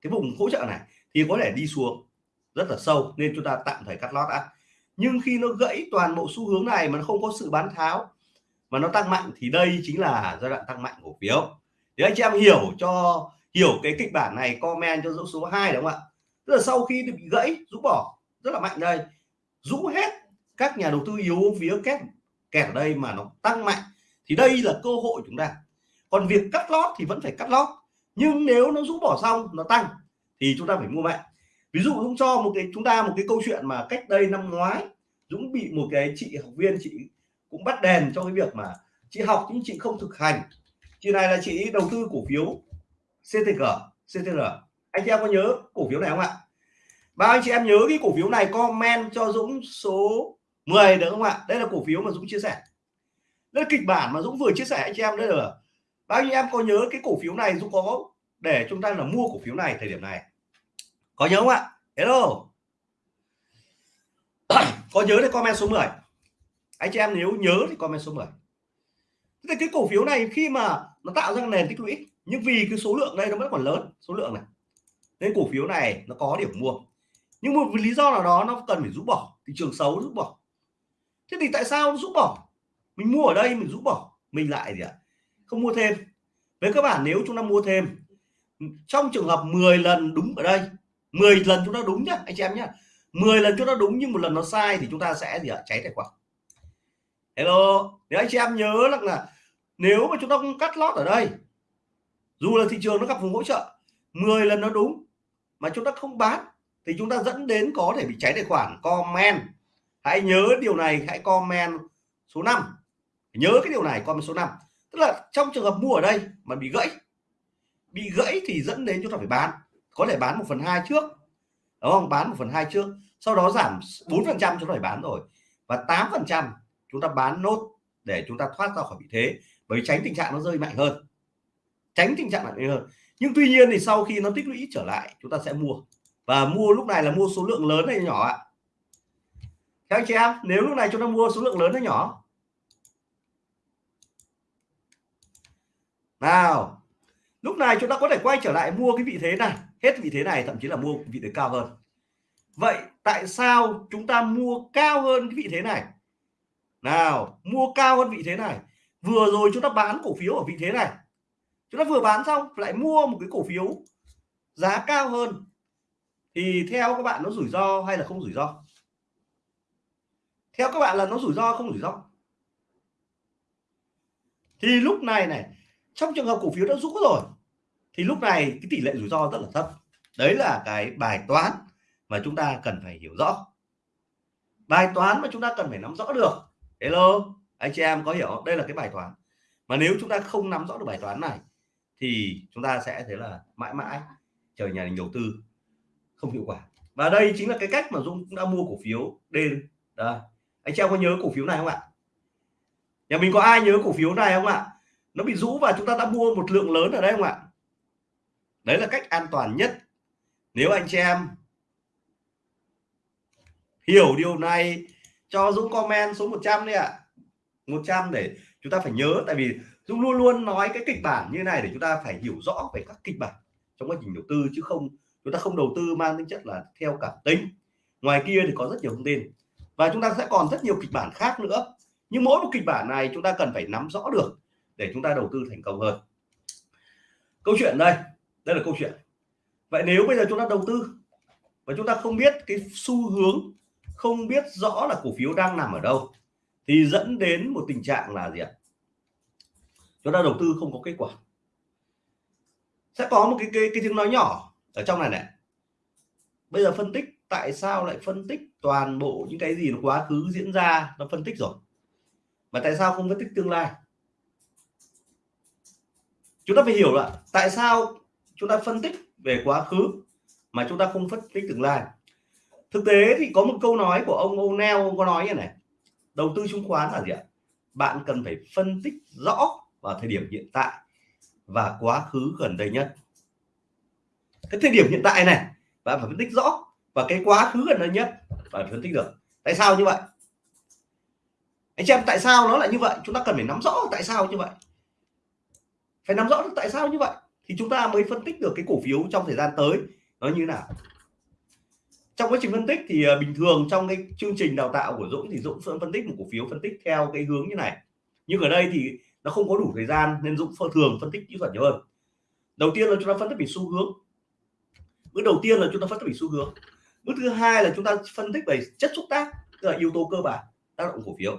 cái vùng hỗ trợ này, thì có thể đi xuống rất là sâu, nên chúng ta tạm thời cắt lót đã. Nhưng khi nó gãy toàn bộ xu hướng này mà nó không có sự bán tháo, mà nó tăng mạnh, thì đây chính là giai đoạn tăng mạnh cổ phiếu. Để anh chị em hiểu cho, hiểu cái kịch bản này, comment cho dấu số 2 đúng không ạ? Tức là sau khi bị gãy, rũ bỏ, rất là mạnh đây. Rũ hết các nhà đầu tư yếu, phía kép kẹt ở đây mà nó tăng mạnh thì đây là cơ hội chúng ta. Còn việc cắt lót thì vẫn phải cắt lót. Nhưng nếu nó rũ bỏ xong, nó tăng, thì chúng ta phải mua mạnh. Ví dụ Dũng cho một cái, chúng ta một cái câu chuyện mà cách đây năm ngoái, Dũng bị một cái chị học viên, chị cũng bắt đèn cho cái việc mà chị học nhưng chị không thực hành. Chị này là chị đầu tư cổ phiếu CTG CTR anh chị em có nhớ cổ phiếu này không ạ? Bao anh chị em nhớ cái cổ phiếu này comment cho Dũng số 10 được không ạ? Đây là cổ phiếu mà Dũng chia sẻ đây là kịch bản mà Dũng vừa chia sẻ anh chị em đây là bao nhiêu em có nhớ cái cổ phiếu này Dũng có để chúng ta là mua cổ phiếu này thời điểm này. Có nhớ không ạ? Hello. Có nhớ thì comment số 10 anh chị em nếu nhớ thì comment số 10 thì cái cổ phiếu này khi mà nó tạo ra nền tích lũy, nhưng vì cái số lượng đây nó vẫn còn lớn, số lượng này, nên cổ phiếu này nó có điểm mua. Nhưng một lý do nào đó nó cần phải rút bỏ, thị trường xấu rút bỏ. Thế thì tại sao nó rút bỏ? Mình mua ở đây mình rút bỏ mình lại gì ạ? Không mua thêm. Với các bạn nếu chúng ta mua thêm trong trường hợp 10 lần đúng ở đây 10 lần chúng ta đúng nhá anh chị em nhá. 10 lần chúng ta đúng nhưng một lần nó sai thì chúng ta sẽ gì ạ? Cháy tài khoản. Hello. Nếu anh chị em nhớ là, là nếu mà chúng ta không cắt lót ở đây dù là thị trường nó gặp vùng hỗ trợ 10 lần nó đúng mà chúng ta không bán thì chúng ta dẫn đến có thể bị cháy tài khoản. Comment. Hãy nhớ điều này hãy comment số 5 nhớ cái điều này comment số 5 tức là trong trường hợp mua ở đây mà bị gãy bị gãy thì dẫn đến chúng ta phải bán. Có thể bán một phần hai trước, đúng không? Bán một phần hai trước, sau đó giảm 4 phần trăm chúng ta phải bán rồi. Và 8 phần trăm chúng ta bán nốt để chúng ta thoát ra khỏi vị thế, bởi tránh tình trạng nó rơi mạnh hơn. Tránh tình trạng mạnh hơn. Nhưng tuy nhiên thì sau khi nó tích lũy trở lại, chúng ta sẽ mua. Và mua lúc này là mua số lượng lớn hay nhỏ ạ? Các anh chị em, nếu lúc này chúng ta mua số lượng lớn hay nhỏ? Nào, lúc này chúng ta có thể quay trở lại mua cái vị thế này. Hết vị thế này, thậm chí là mua vị thế cao hơn. Vậy tại sao chúng ta mua cao hơn cái vị thế này? Nào, mua cao hơn vị thế này. Vừa rồi chúng ta bán cổ phiếu ở vị thế này. Chúng ta vừa bán xong, lại mua một cái cổ phiếu giá cao hơn. Thì theo các bạn nó rủi ro hay là không rủi ro? Theo các bạn là nó rủi ro không rủi ro? Thì lúc này này trong trường hợp cổ phiếu đã rũ rồi, thì lúc này cái tỷ lệ rủi ro rất là thấp. Đấy là cái bài toán mà chúng ta cần phải hiểu rõ. Bài toán mà chúng ta cần phải nắm rõ được. Hello, anh chị em có hiểu đây là cái bài toán. Mà nếu chúng ta không nắm rõ được bài toán này, thì chúng ta sẽ thấy là mãi mãi chờ nhà đầu tư không hiệu quả. Và đây chính là cái cách mà Dũng cũng đã mua cổ phiếu D đây, anh chị em có nhớ cổ phiếu này không ạ? Nhà mình có ai nhớ cổ phiếu này không ạ? Nó bị rũ và chúng ta đã mua một lượng lớn ở đây không ạ? Đấy là cách an toàn nhất. Nếu anh chị em hiểu điều này, cho Dũng comment số 100 đi ạ. 100 để chúng ta phải nhớ, tại vì Dũng luôn luôn nói cái kịch bản như này để chúng ta phải hiểu rõ về các kịch bản trong quá trình đầu tư, chứ không, chúng ta không đầu tư mang tính chất là theo cảm tính. Ngoài kia thì có rất nhiều thông tin. Và chúng ta sẽ còn rất nhiều kịch bản khác nữa. Nhưng mỗi một kịch bản này chúng ta cần phải nắm rõ được để chúng ta đầu tư thành công hơn. Câu chuyện đây đây là câu chuyện. Vậy nếu bây giờ chúng ta đầu tư và chúng ta không biết cái xu hướng không biết rõ là cổ phiếu đang nằm ở đâu thì dẫn đến một tình trạng là gì ạ? Chúng ta đầu tư không có kết quả. Sẽ có một cái cái, cái tiếng nói nhỏ ở trong này này. Bây giờ phân tích tại sao lại phân tích toàn bộ những cái gì nó quá khứ diễn ra nó phân tích rồi? Mà tại sao không phân tích tương lai? Chúng ta phải hiểu là tại sao chúng ta phân tích về quá khứ mà chúng ta không phân tích tương lai. Thực tế thì có một câu nói của ông O'Neill, ông có nói như này, đầu tư chứng khoán là gì ạ? Bạn cần phải phân tích rõ vào thời điểm hiện tại và quá khứ gần đây nhất. Cái thời điểm hiện tại này, bạn phải phân tích rõ và cái quá khứ gần đây nhất phải phân tích được. Tại sao như vậy? Anh chị em, tại sao nó lại như vậy? Chúng ta cần phải nắm rõ tại sao như vậy phải nắm rõ được tại sao như vậy thì chúng ta mới phân tích được cái cổ phiếu trong thời gian tới. Nó như thế nào? Trong quá trình phân tích thì à, bình thường trong cái chương trình đào tạo của Dũng thì Dũng phân tích một cổ phiếu phân tích theo cái hướng như này. Nhưng ở đây thì nó không có đủ thời gian nên Dũng thường phân tích kỹ thuật nhiều hơn. Đầu tiên là chúng ta phân tích về xu hướng. Bước đầu tiên là chúng ta phân tích về xu hướng. Bước thứ hai là chúng ta phân tích về chất xúc tác, tức là yếu tố cơ bản tác động cổ phiếu.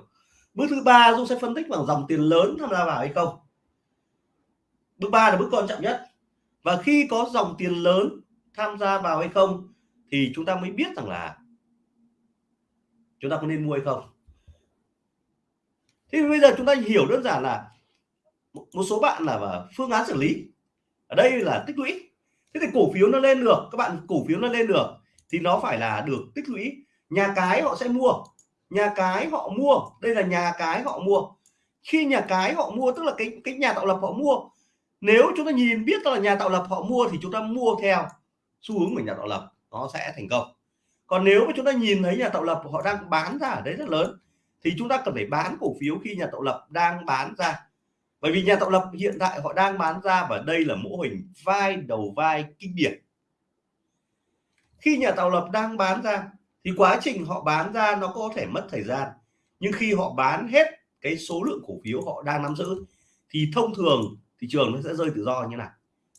Bước thứ ba Dũng sẽ phân tích bằng dòng tiền lớn tham gia vào hay không? Bước ba là bước quan trọng nhất. Và khi có dòng tiền lớn tham gia vào hay không thì chúng ta mới biết rằng là chúng ta có nên mua hay không. Thì bây giờ chúng ta hiểu đơn giản là một số bạn là à, phương án xử lý. Ở đây là tích lũy. Thế thì cổ phiếu nó lên được, các bạn cổ phiếu nó lên được thì nó phải là được tích lũy. Nhà cái họ sẽ mua, nhà cái họ mua. Đây là nhà cái họ mua. Khi nhà cái họ mua, tức là cái cái nhà tạo lập họ mua nếu chúng ta nhìn biết là nhà tạo lập họ mua thì chúng ta mua theo xu hướng của nhà tạo lập, nó sẽ thành công. Còn nếu mà chúng ta nhìn thấy nhà tạo lập họ đang bán ra ở đấy rất lớn, thì chúng ta cần phải bán cổ phiếu khi nhà tạo lập đang bán ra. Bởi vì nhà tạo lập hiện tại họ đang bán ra và đây là mô hình vai đầu vai kinh điển. Khi nhà tạo lập đang bán ra thì quá trình họ bán ra nó có thể mất thời gian. Nhưng khi họ bán hết cái số lượng cổ phiếu họ đang nắm giữ thì thông thường thị trường nó sẽ rơi tự do như này.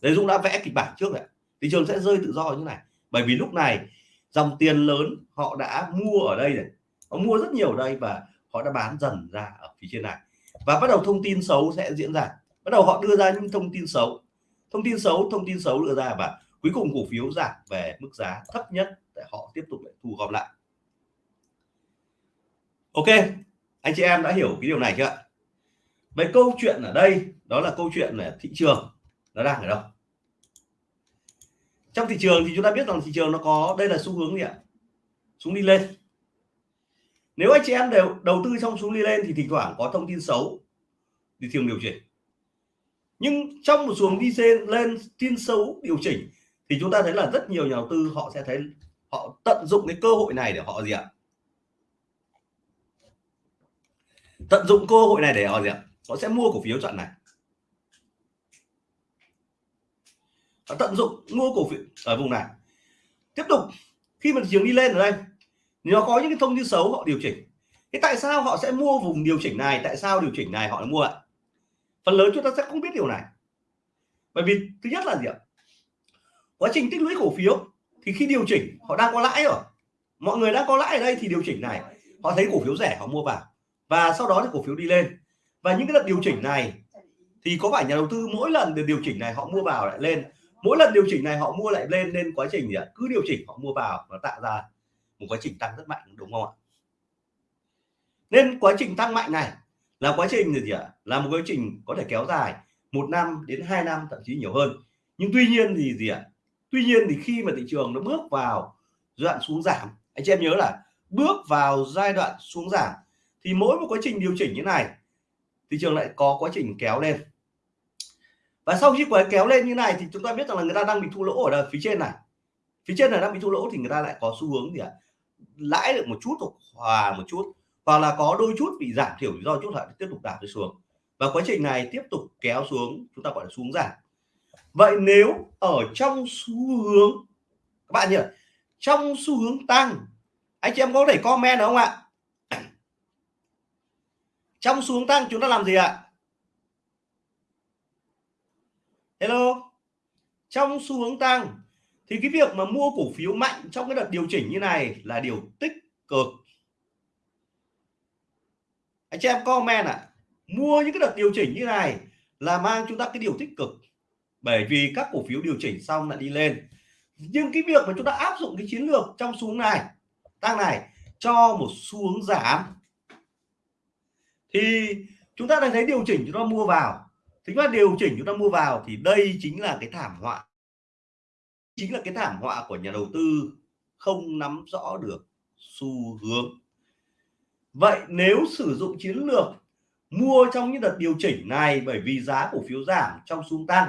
Đấy, Dũng đã vẽ kịch bản trước rồi thị trường sẽ rơi tự do như này. Bởi vì lúc này, dòng tiền lớn họ đã mua ở đây này. Họ mua rất nhiều ở đây và họ đã bán dần ra ở phía trên này. Và bắt đầu thông tin xấu sẽ diễn ra. Bắt đầu họ đưa ra những thông tin xấu. Thông tin xấu, thông tin xấu đưa ra và cuối cùng cổ phiếu giảm về mức giá thấp nhất để họ tiếp tục lại thu gom lại. Ok, anh chị em đã hiểu cái điều này chưa vậy câu chuyện ở đây đó là câu chuyện là thị trường nó đang ở đâu. Trong thị trường thì chúng ta biết rằng thị trường nó có, đây là xu hướng gì ạ? Xuống đi lên. Nếu anh chị em đều đầu tư trong xuống đi lên thì thỉnh thoảng có thông tin xấu thì thường điều chỉnh. Nhưng trong một xuống đi lên tin xấu điều chỉnh thì chúng ta thấy là rất nhiều nhà đầu tư họ sẽ thấy họ tận dụng cái cơ hội này để họ gì ạ? Tận dụng cơ hội này để họ gì ạ? Họ sẽ mua cổ phiếu chọn này. Họ tận dụng mua cổ phiếu ở vùng này. Tiếp tục, khi mà thị trường đi lên ở đây nó có những cái thông tin xấu họ điều chỉnh. Thế tại sao họ sẽ mua vùng điều chỉnh này? Tại sao điều chỉnh này họ lại mua ạ? Phần lớn chúng ta sẽ không biết điều này. Bởi vì, thứ nhất là gì ạ? Quá trình tích lũy cổ phiếu, thì khi điều chỉnh, họ đang có lãi rồi. Mọi người đang có lãi ở đây thì điều chỉnh này, họ thấy cổ phiếu rẻ, họ mua vào. Và sau đó thì cổ phiếu đi lên. Và những cái đợt điều chỉnh này, thì có phải nhà đầu tư mỗi lần được điều chỉnh này họ mua vào lại lên? Mỗi lần điều chỉnh này họ mua lại lên nên quá trình gì ạ? Cứ điều chỉnh họ mua vào và tạo ra một quá trình tăng rất mạnh, đúng không ạ? Nên quá trình tăng mạnh này là quá trình gì ạ? Là một quá trình có thể kéo dài một năm đến hai năm, thậm chí nhiều hơn. Nhưng tuy nhiên thì gì ạ? Tuy nhiên thì khi mà thị trường nó bước vào giai đoạn xuống giảm, anh chị em nhớ là bước vào giai đoạn xuống giảm thì mỗi một quá trình điều chỉnh như này, thị trường lại có quá trình kéo lên và sau khi quái kéo lên như này thì chúng ta biết rằng là người ta đang bị thua lỗ ở đây, phía trên này. Phía trên này đang bị thua lỗ thì người ta lại có xu hướng gì ạ? Lãi được một chút hoặc hòa một chút hoặc là có đôi chút bị giảm thiểu do chút lại tiếp tục giảm đi xuống. Và quá trình này tiếp tục kéo xuống chúng ta gọi là xuống giảm. Vậy nếu ở trong xu hướng các bạn nhỉ? Trong xu hướng tăng anh chị em có thể comment được không ạ? Trong xu hướng tăng chúng ta làm gì ạ? Hello. Trong xu hướng tăng thì cái việc mà mua cổ phiếu mạnh trong cái đợt điều chỉnh như này là điều tích cực. Anh chị em comment ạ à, mua những cái đợt điều chỉnh như này là mang chúng ta cái điều tích cực. Bởi vì các cổ phiếu điều chỉnh xong lại đi lên. Nhưng cái việc mà chúng ta áp dụng cái chiến lược trong xuống này tăng này cho một xu hướng giảm thì chúng ta đang thấy điều chỉnh chúng ta mua vào chúng ta điều chỉnh chúng ta mua vào thì đây chính là cái thảm họa. Chính là cái thảm họa của nhà đầu tư không nắm rõ được xu hướng. Vậy nếu sử dụng chiến lược mua trong những đợt điều chỉnh này bởi vì giá cổ phiếu giảm trong xu tăng,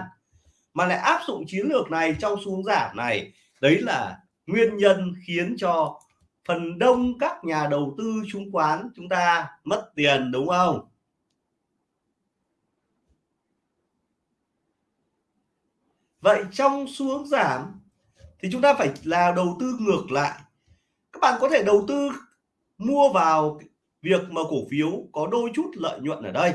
mà lại áp dụng chiến lược này trong xu giảm này, đấy là nguyên nhân khiến cho phần đông các nhà đầu tư chứng khoán chúng ta mất tiền, đúng không? Vậy trong xu hướng giảm thì chúng ta phải là đầu tư ngược lại. Các bạn có thể đầu tư mua vào việc mà cổ phiếu có đôi chút lợi nhuận ở đây.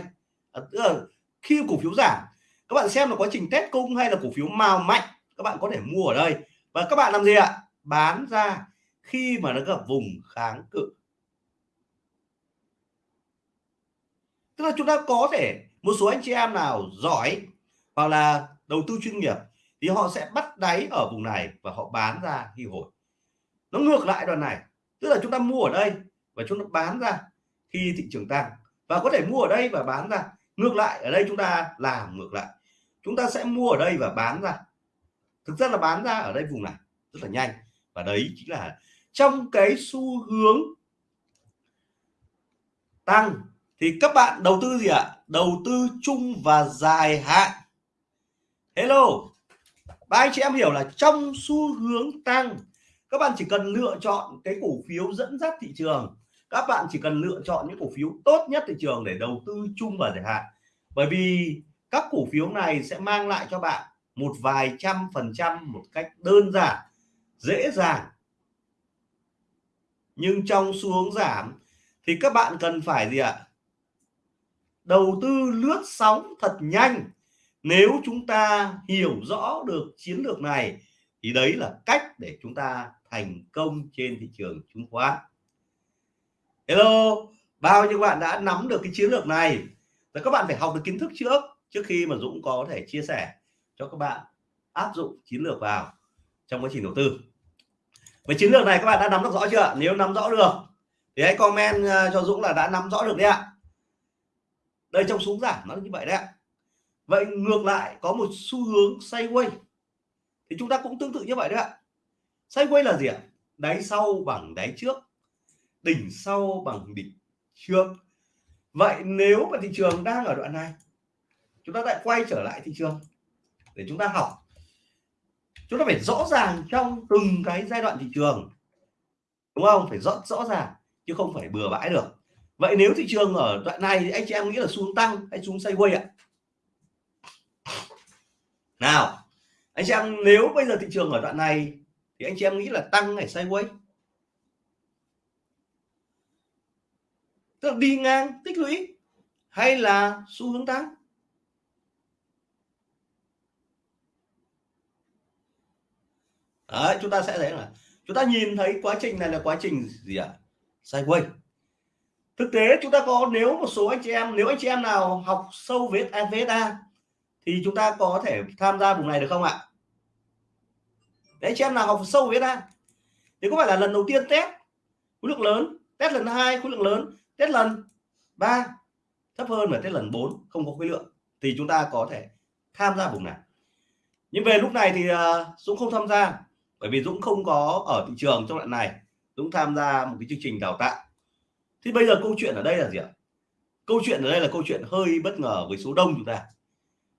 À, tức là khi cổ phiếu giảm các bạn xem là quá trình test cung hay là cổ phiếu màu mạnh các bạn có thể mua ở đây. Và các bạn làm gì ạ? Bán ra khi mà nó gặp vùng kháng cự. Tức là chúng ta có thể một số anh chị em nào giỏi hoặc là đầu tư chuyên nghiệp thì họ sẽ bắt đáy ở vùng này và họ bán ra khi hồi. Nó ngược lại đoạn này, tức là chúng ta mua ở đây và chúng ta bán ra khi thị trường tăng. Và có thể mua ở đây và bán ra. Ngược lại, ở đây chúng ta làm ngược lại. Chúng ta sẽ mua ở đây và bán ra. Thực ra là bán ra ở đây vùng này, rất là nhanh. Và đấy chính là trong cái xu hướng tăng, thì các bạn đầu tư gì ạ? Đầu tư chung và dài hạn. Hello và anh chị em hiểu là trong xu hướng tăng, các bạn chỉ cần lựa chọn cái cổ phiếu dẫn dắt thị trường. Các bạn chỉ cần lựa chọn những cổ phiếu tốt nhất thị trường để đầu tư chung và dài hạn. Bởi vì các cổ phiếu này sẽ mang lại cho bạn một vài trăm phần trăm một cách đơn giản, dễ dàng. Nhưng trong xu hướng giảm thì các bạn cần phải gì ạ? Đầu tư lướt sóng thật nhanh nếu chúng ta hiểu rõ được chiến lược này, thì đấy là cách để chúng ta thành công trên thị trường chứng khoán. Hello, bao nhiêu bạn đã nắm được cái chiến lược này? Và các bạn phải học được kiến thức trước trước khi mà Dũng có thể chia sẻ cho các bạn áp dụng chiến lược vào trong quá trình đầu tư. Với chiến lược này các bạn đã nắm được rõ chưa? Nếu nắm rõ được, thì hãy comment ờ, cho Dũng là đã nắm rõ được đấy ạ. Đây trong xuống giảm nó như vậy đấy ạ vậy ngược lại, có một xu hướng sideways. Thì chúng ta cũng tương tự như vậy đấy ạ. Sideways là gì ạ? Đáy sau bằng đáy trước, đỉnh sau bằng đỉnh trước. Vậy nếu mà thị trường đang ở đoạn này, chúng ta lại quay trở lại thị trường để chúng ta học. Chúng ta phải rõ ràng trong từng cái giai đoạn thị trường, đúng không? Phải rõ rõ ràng, chứ không phải bừa bãi được. Vậy nếu thị trường ở đoạn này thì anh chị em nghĩ là xuống tăng hay xuống sideways ạ? Nào anh chị em nếu bây giờ thị trường ở đoạn này thì anh chị em nghĩ là tăng hay sideways? Tức là đi ngang tích lũy hay là xu hướng tăng? Đấy, chúng ta sẽ thấy là chúng ta nhìn thấy quá trình này là quá trình gì ạ? À? sideways. Thực tế chúng ta có nếu một số anh chị em nếu anh chị em nào học sâu về VSA thì chúng ta có thể tham gia vùng này được không ạ? Đấy chị em nào học sâu VSA thì có phải là lần đầu tiên test khối lượng lớn, test lần hai khối lượng lớn, test lần 3 thấp hơn và test lần 4 không có khối lượng. Thì chúng ta có thể tham gia vùng này. Nhưng về lúc này thì à, Dũng không tham gia, bởi vì Dũng không có ở thị trường trong đoạn này. Dũng tham gia một cái chương trình đào tạo. Thì bây giờ câu chuyện ở đây là gì ạ? Câu chuyện ở đây là câu chuyện hơi bất ngờ với số đông chúng ta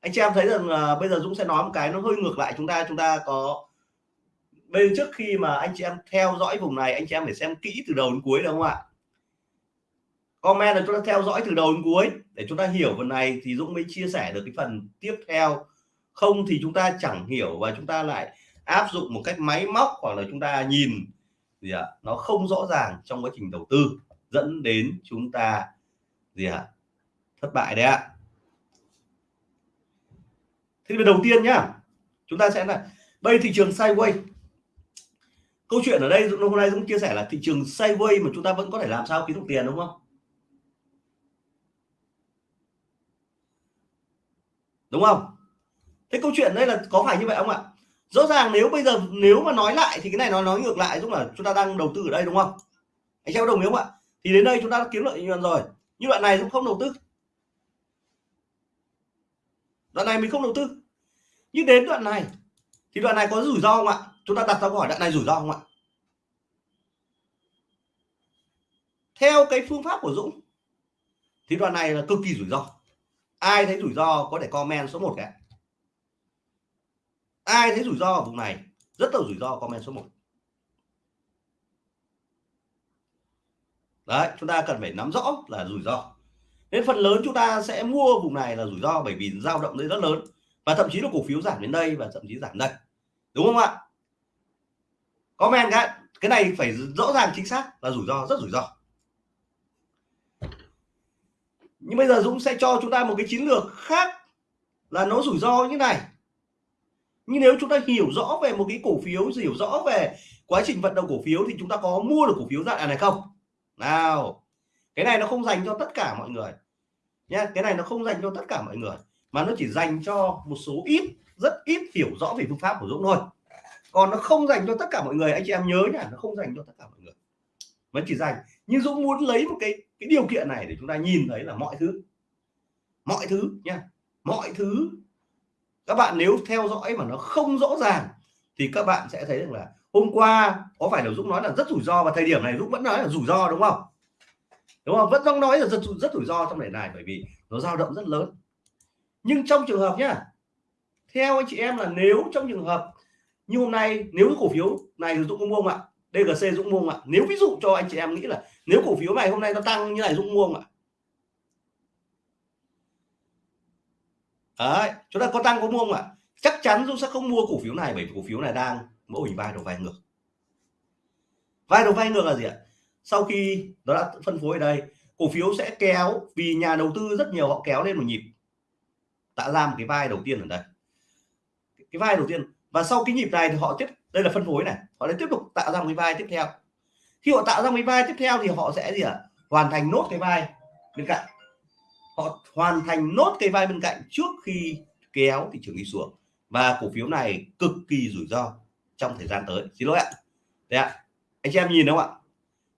anh chị em thấy rằng là bây giờ Dũng sẽ nói một cái nó hơi ngược lại chúng ta chúng ta có bên trước khi mà anh chị em theo dõi vùng này, anh chị em phải xem kỹ từ đầu đến cuối đúng không ạ? Comment là chúng ta theo dõi từ đầu đến cuối. Để chúng ta hiểu phần này thì Dũng mới chia sẻ được cái phần tiếp theo. Không thì chúng ta chẳng hiểu và chúng ta lại áp dụng một cách máy móc hoặc là chúng ta nhìn gì ạ? Nó không rõ ràng trong quá trình đầu tư dẫn đến chúng ta gì ạ? Thất bại đấy ạ thế thì đầu tiên nhá, chúng ta sẽ là, đây thị trường sideways câu chuyện ở đây hôm nay Dũng chia sẻ là thị trường sideways mà chúng ta vẫn có thể làm sao kiếm được tiền đúng không? Đúng không? Thế câu chuyện đây là có phải như vậy không ạ? Rõ ràng nếu bây giờ, nếu mà nói lại thì cái này nó nói ngược lại giống là chúng ta đang đầu tư ở đây đúng không? Anh em đồng ý không ạ? Thì đến đây chúng ta đã kiếm lợi nhuận rồi. Như đoạn này cũng không đầu tư đoạn này mình không đầu tư. Nhưng đến đoạn này, thì đoạn này có rủi ro không ạ? Chúng ta đặt ra câu hỏi đoạn này rủi ro không ạ? Theo cái phương pháp của Dũng, thì đoạn này là cực kỳ rủi ro. Ai thấy rủi ro có thể comment số 1 cái ai thấy rủi ro ở vùng này, rất là rủi ro comment số 1 đấy, chúng ta cần phải nắm rõ là rủi ro nên phần lớn chúng ta sẽ mua vùng này là rủi ro bởi vì dao động đây rất lớn và thậm chí là cổ phiếu giảm đến đây và thậm chí giảm đây đúng không ạ? Comment cái cái này phải rõ ràng, chính xác là rủi ro, rất rủi ro. Nhưng bây giờ Dũng sẽ cho chúng ta một cái chiến lược khác là nó rủi ro như này. Nhưng nếu chúng ta hiểu rõ về một cái cổ phiếu, hiểu rõ về quá trình vận động cổ phiếu thì chúng ta có mua được cổ phiếu dạng này không? Nào cái này nó không dành cho tất cả mọi người nhé cái này nó không dành cho tất cả mọi người, mà nó chỉ dành cho một số ít, rất ít hiểu rõ về phương pháp của Dũng thôi. Còn nó không dành cho tất cả mọi người, anh chị em nhớ nhá, nó không dành cho tất cả mọi người. Vẫn chỉ dành. Nhưng Dũng muốn lấy một cái cái điều kiện này để chúng ta nhìn thấy là mọi thứ mọi thứ nha mọi thứ. Các bạn nếu theo dõi mà nó không rõ ràng thì các bạn sẽ thấy rằng là hôm qua có phải là Dũng nói là rất rủi ro, và thời điểm này Dũng vẫn nói là rủi ro đúng không? Đúng không? Vẫn đang nói là rất rất rủi ro trong đề này bởi vì nó dao động rất lớn. Nhưng trong trường hợp nhá theo anh chị em là nếu trong trường hợp như hôm nay nếu cổ phiếu này Dũng có mua không ạ? DGC Dũng mua không ạ? Nếu ví dụ cho anh chị em nghĩ là nếu cổ phiếu này hôm nay nó tăng như này Dũng mua không ạ? Đấy, chúng ta có tăng có mua không ạ? Chắc chắn Dũng sẽ không mua cổ phiếu này bởi cổ phiếu này đang mẫu hình vai đầu vai ngược. Vai đầu vai ngược là gì ạ? Sau khi nó đã phân phối ở đây, cổ phiếu sẽ kéo vì nhà đầu tư rất nhiều họ kéo lên một nhịp. Tạo ra một cái vai đầu tiên ở đây. Cái vai đầu tiên, và sau cái nhịp này thì họ tiếp, đây là phân phối này, họ lại tiếp tục tạo ra một cái vai tiếp theo. Khi họ tạo ra một cái vai tiếp theo thì họ sẽ gì ạ? À? hoàn thành nốt cái vai bên cạnh. Họ hoàn thành nốt cái vai bên cạnh trước khi kéo thị trường đi xuống. Và cổ phiếu này cực kỳ rủi ro trong thời gian tới. Xin lỗi ạ. Đấy ạ. Anh chị em nhìn đúng không ạ?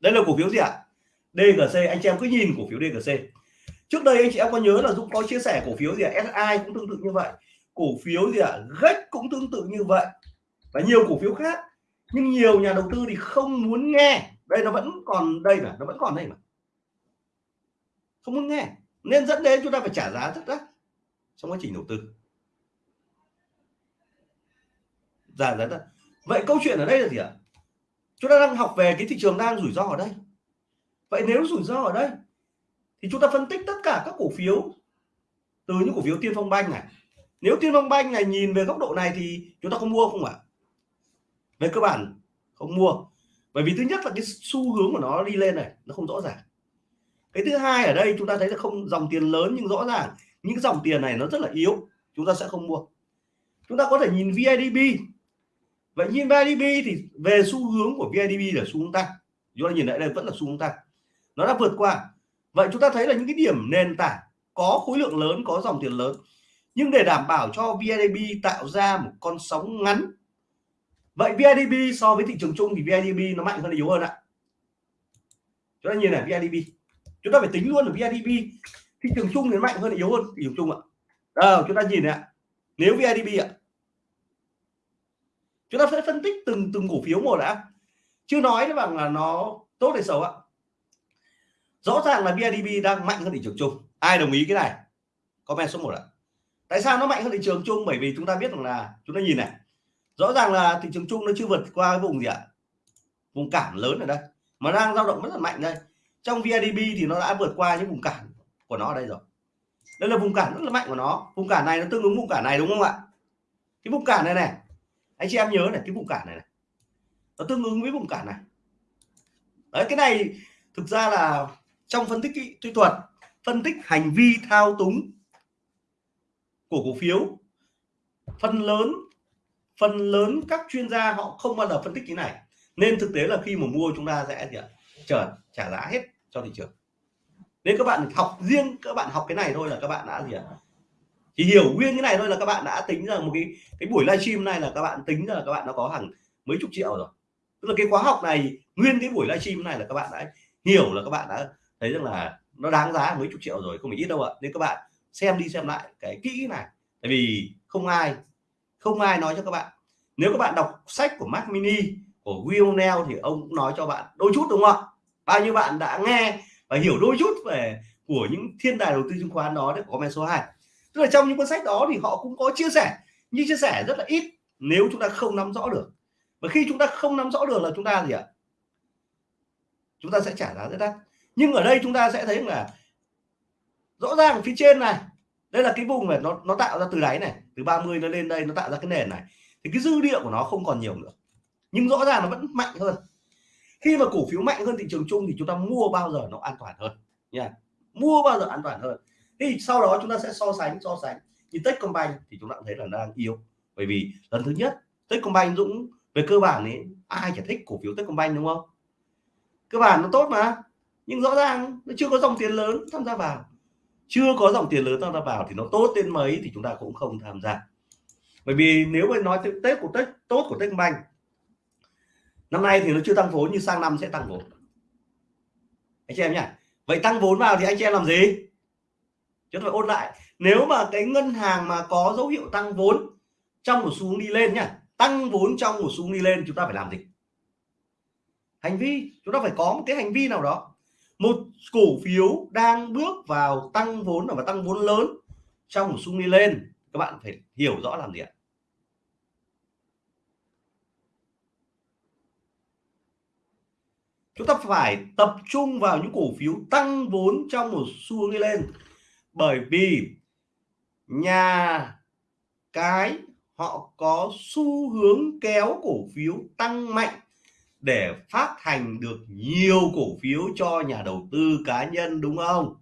Đây là cổ phiếu gì ạ? DGC anh chị em cứ nhìn cổ phiếu DGC trước đây anh chị em có nhớ là Dũng có chia sẻ cổ phiếu gì ạ? SI cũng tương tự như vậy. Cổ phiếu gì ạ? GEX cũng tương tự như vậy. Và nhiều cổ phiếu khác. Nhưng nhiều nhà đầu tư thì không muốn nghe. Đây, nó vẫn còn đây mà. Nó vẫn còn đây mà. Không muốn nghe. Nên dẫn đến chúng ta phải trả giá rất đắt trong quá trình đầu tư. Giá đắt vậy câu chuyện ở đây là gì ạ? Chúng ta đang học về cái thị trường đang rủi ro ở đây. Vậy nếu rủi ro ở đây, thì chúng ta phân tích tất cả các cổ phiếu, từ những cổ phiếu tiên phong banh này. Nếu tiên phong banh này nhìn về góc độ này thì chúng ta không mua không ạ? Về cơ bản, không mua. Bởi vì thứ nhất là cái xu hướng của nó đi lên này, nó không rõ ràng. Cái thứ hai ở đây chúng ta thấy là không, dòng tiền lớn nhưng rõ ràng. Những dòng tiền này nó rất là yếu, chúng ta sẽ không mua. Chúng ta có thể nhìn VIDB vậy nhìn VNDB thì về xu hướng của VNDB là xu hướng tăng. Chúng ta nhìn lại đây vẫn là xu hướng tăng. Nó đã vượt qua. Vậy chúng ta thấy là những cái điểm nền tảng có khối lượng lớn có dòng tiền lớn. Nhưng để đảm bảo cho VNDB tạo ra một con sóng ngắn vậy VNDB so với thị trường chung thì VNDB nó mạnh hơn là yếu hơn ạ. Chúng ta nhìn này VNDB chúng ta phải tính luôn là VNDB thị trường chung thì mạnh hơn là yếu hơn thị trường chung ạ. À, chúng ta nhìn này ạ. Nếu VNDB ạ chúng ta sẽ phân tích từng từng cổ phiếu một đã. Chưa nói bằng là nó tốt hay xấu ạ? Rõ ràng là BIDV đang mạnh hơn thị trường chung. Ai đồng ý cái này? Comment số 1 ạ. Tại sao nó mạnh hơn thị trường chung? Bởi vì chúng ta biết rằng là, chúng ta nhìn này. Rõ ràng là thị trường chung nó chưa vượt qua cái vùng gì ạ? Vùng cản lớn ở đây. Mà đang dao động rất là mạnh đây. Trong VIDB thì nó đã vượt qua những vùng cản của nó ở đây rồi. Đây là vùng cản rất là mạnh của nó. Vùng cản này nó tương ứng vùng cản này đúng không ạ? Cái vùng cản này này anh chị em nhớ này cái vùng cản này, này. Nó tương ứng với vùng cản này. Đấy cái này thực ra là trong phân tích kỹ thuật phân tích hành vi thao túng của cổ phiếu phần lớn phần lớn các chuyên gia họ không bao giờ phân tích cái này. Nên thực tế là khi mà mua chúng ta sẽ gì ạ? Chờ trả giá hết cho thị trường. Nên các bạn học riêng các bạn học cái này thôi là các bạn đã gì ạ? Chỉ hiểu nguyên cái này thôi là các bạn đã tính ra một cái cái buổi livestream này là các bạn tính ra là các bạn đã có hàng mấy chục triệu rồi. Tức là cái khóa học này, nguyên cái buổi livestream này là các bạn đã hiểu là các bạn đã thấy rằng là nó đáng giá mấy chục triệu rồi, không phải ít đâu ạ. Nên các bạn xem đi xem lại cái kỹ này. Tại vì không ai không ai nói cho các bạn. Nếu các bạn đọc sách của Mac Mini, của Will Neal thì ông cũng nói cho bạn đôi chút, đúng không ạ? Bao nhiêu bạn đã nghe và hiểu đôi chút về của những thiên tài đầu tư chứng khoán đó để comment số 2 tức là trong những cuốn sách đó thì họ cũng có chia sẻ, nhưng chia sẻ rất là ít nếu chúng ta không nắm rõ được. Và khi chúng ta không nắm rõ được là chúng ta gì ạ? Chúng ta sẽ trả giá rất đắt. Nhưng ở đây chúng ta sẽ thấy là rõ ràng phía trên này, đây là cái vùng này nó nó tạo ra từ đáy này, từ 30 nó lên đây, nó tạo ra cái nền này, thì cái dư địa của nó không còn nhiều nữa. Nhưng rõ ràng nó vẫn mạnh hơn. Khi mà cổ phiếu mạnh hơn thị trường chung thì chúng ta mua bao giờ nó an toàn hơn, nha. Mua bao giờ an toàn hơn thì sau đó chúng ta sẽ so sánh so sánh. Như Techcombank thì chúng ta cũng thấy là đang yếu. Bởi vì lần thứ nhất Techcombank Dũng, về cơ bản ấy, ai chả thích cổ phiếu Techcombank đúng không? Cơ bản nó tốt mà. Nhưng rõ ràng nó chưa có dòng tiền lớn tham gia vào. Chưa có dòng tiền lớn tham gia vào thì nó tốt đến mấy thì chúng ta cũng không tham gia. Bởi vì nếu mà nói tết của tết, tốt của Techcombank năm nay thì nó chưa tăng vốn nhưng sang năm sẽ tăng vốn. Anh chị em nhỉ vậy tăng vốn vào thì anh chị em làm gì? Chúng ta phải ôn lại. Nếu mà cái ngân hàng mà có dấu hiệu tăng vốn trong một xu hướng đi lên nhá, tăng vốn trong một xu hướng đi lên chúng ta phải làm gì? Hành vi, chúng ta phải có một cái hành vi nào đó. Một cổ phiếu đang bước vào tăng vốn và tăng vốn lớn trong một xu hướng đi lên. Các bạn phải hiểu rõ làm gì ạ? Chúng ta phải tập trung vào những cổ phiếu tăng vốn trong một xu hướng đi lên bởi vì nhà cái họ có xu hướng kéo cổ phiếu tăng mạnh để phát hành được nhiều cổ phiếu cho nhà đầu tư cá nhân, đúng không?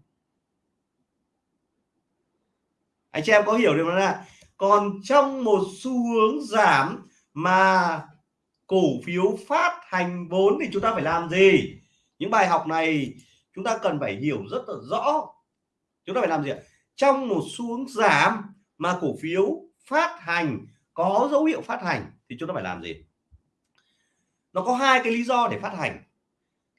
Anh chị em có hiểu điều đó là còn trong một xu hướng giảm mà cổ phiếu phát hành vốn thì chúng ta phải làm gì? Những bài học này chúng ta cần phải hiểu rất là rõ chúng ta phải làm gì trong một xu hướng giảm mà cổ phiếu phát hành, có dấu hiệu phát hành thì chúng ta phải làm gì? Nó có hai cái lý do để phát hành.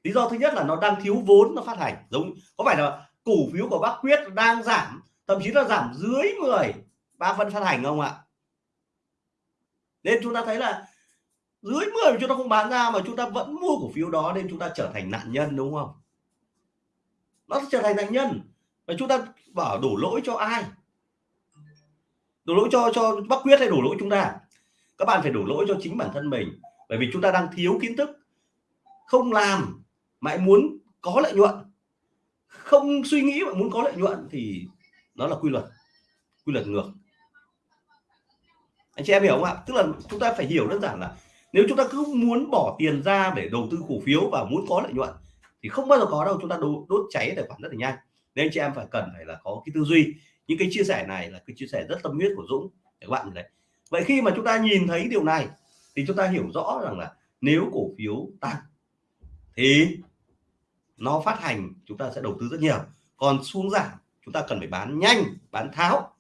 Lý do thứ nhất là nó đang thiếu vốn, nó phát hành. Giống có phải là cổ phiếu của bác quyết đang giảm, thậm chí là giảm dưới 10 ba phân phát hành không ạ? Nên chúng ta thấy là dưới 10 chúng ta không bán ra mà chúng ta vẫn mua cổ phiếu đó nên chúng ta trở thành nạn nhân, đúng không? Nó trở thành nạn nhân và chúng ta bảo đổ lỗi cho ai? Đổ lỗi cho cho bác quyết hay đổ lỗi chúng ta? Các bạn phải đổ lỗi cho chính bản thân mình. Bởi vì chúng ta đang thiếu kiến thức. Không làm mà muốn có lợi nhuận. Không suy nghĩ mà muốn có lợi nhuận thì nó là quy luật. Quy luật ngược. Anh chị em hiểu không ạ? Tức là chúng ta phải hiểu đơn giản là nếu chúng ta cứ muốn bỏ tiền ra để đầu tư cổ phiếu và muốn có lợi nhuận thì không bao giờ có đâu. Chúng ta đốt, đốt cháy tài khoản rất là nhanh nên chị em phải cần phải là có cái tư duy. Những cái chia sẻ này là cái chia sẻ rất tâm huyết của Dũng để các bạn đấy. Vậy khi mà chúng ta nhìn thấy điều này thì chúng ta hiểu rõ rằng là nếu cổ phiếu tăng thì nó phát hành chúng ta sẽ đầu tư rất nhiều. Còn xuống giảm, chúng ta cần phải bán nhanh, bán tháo.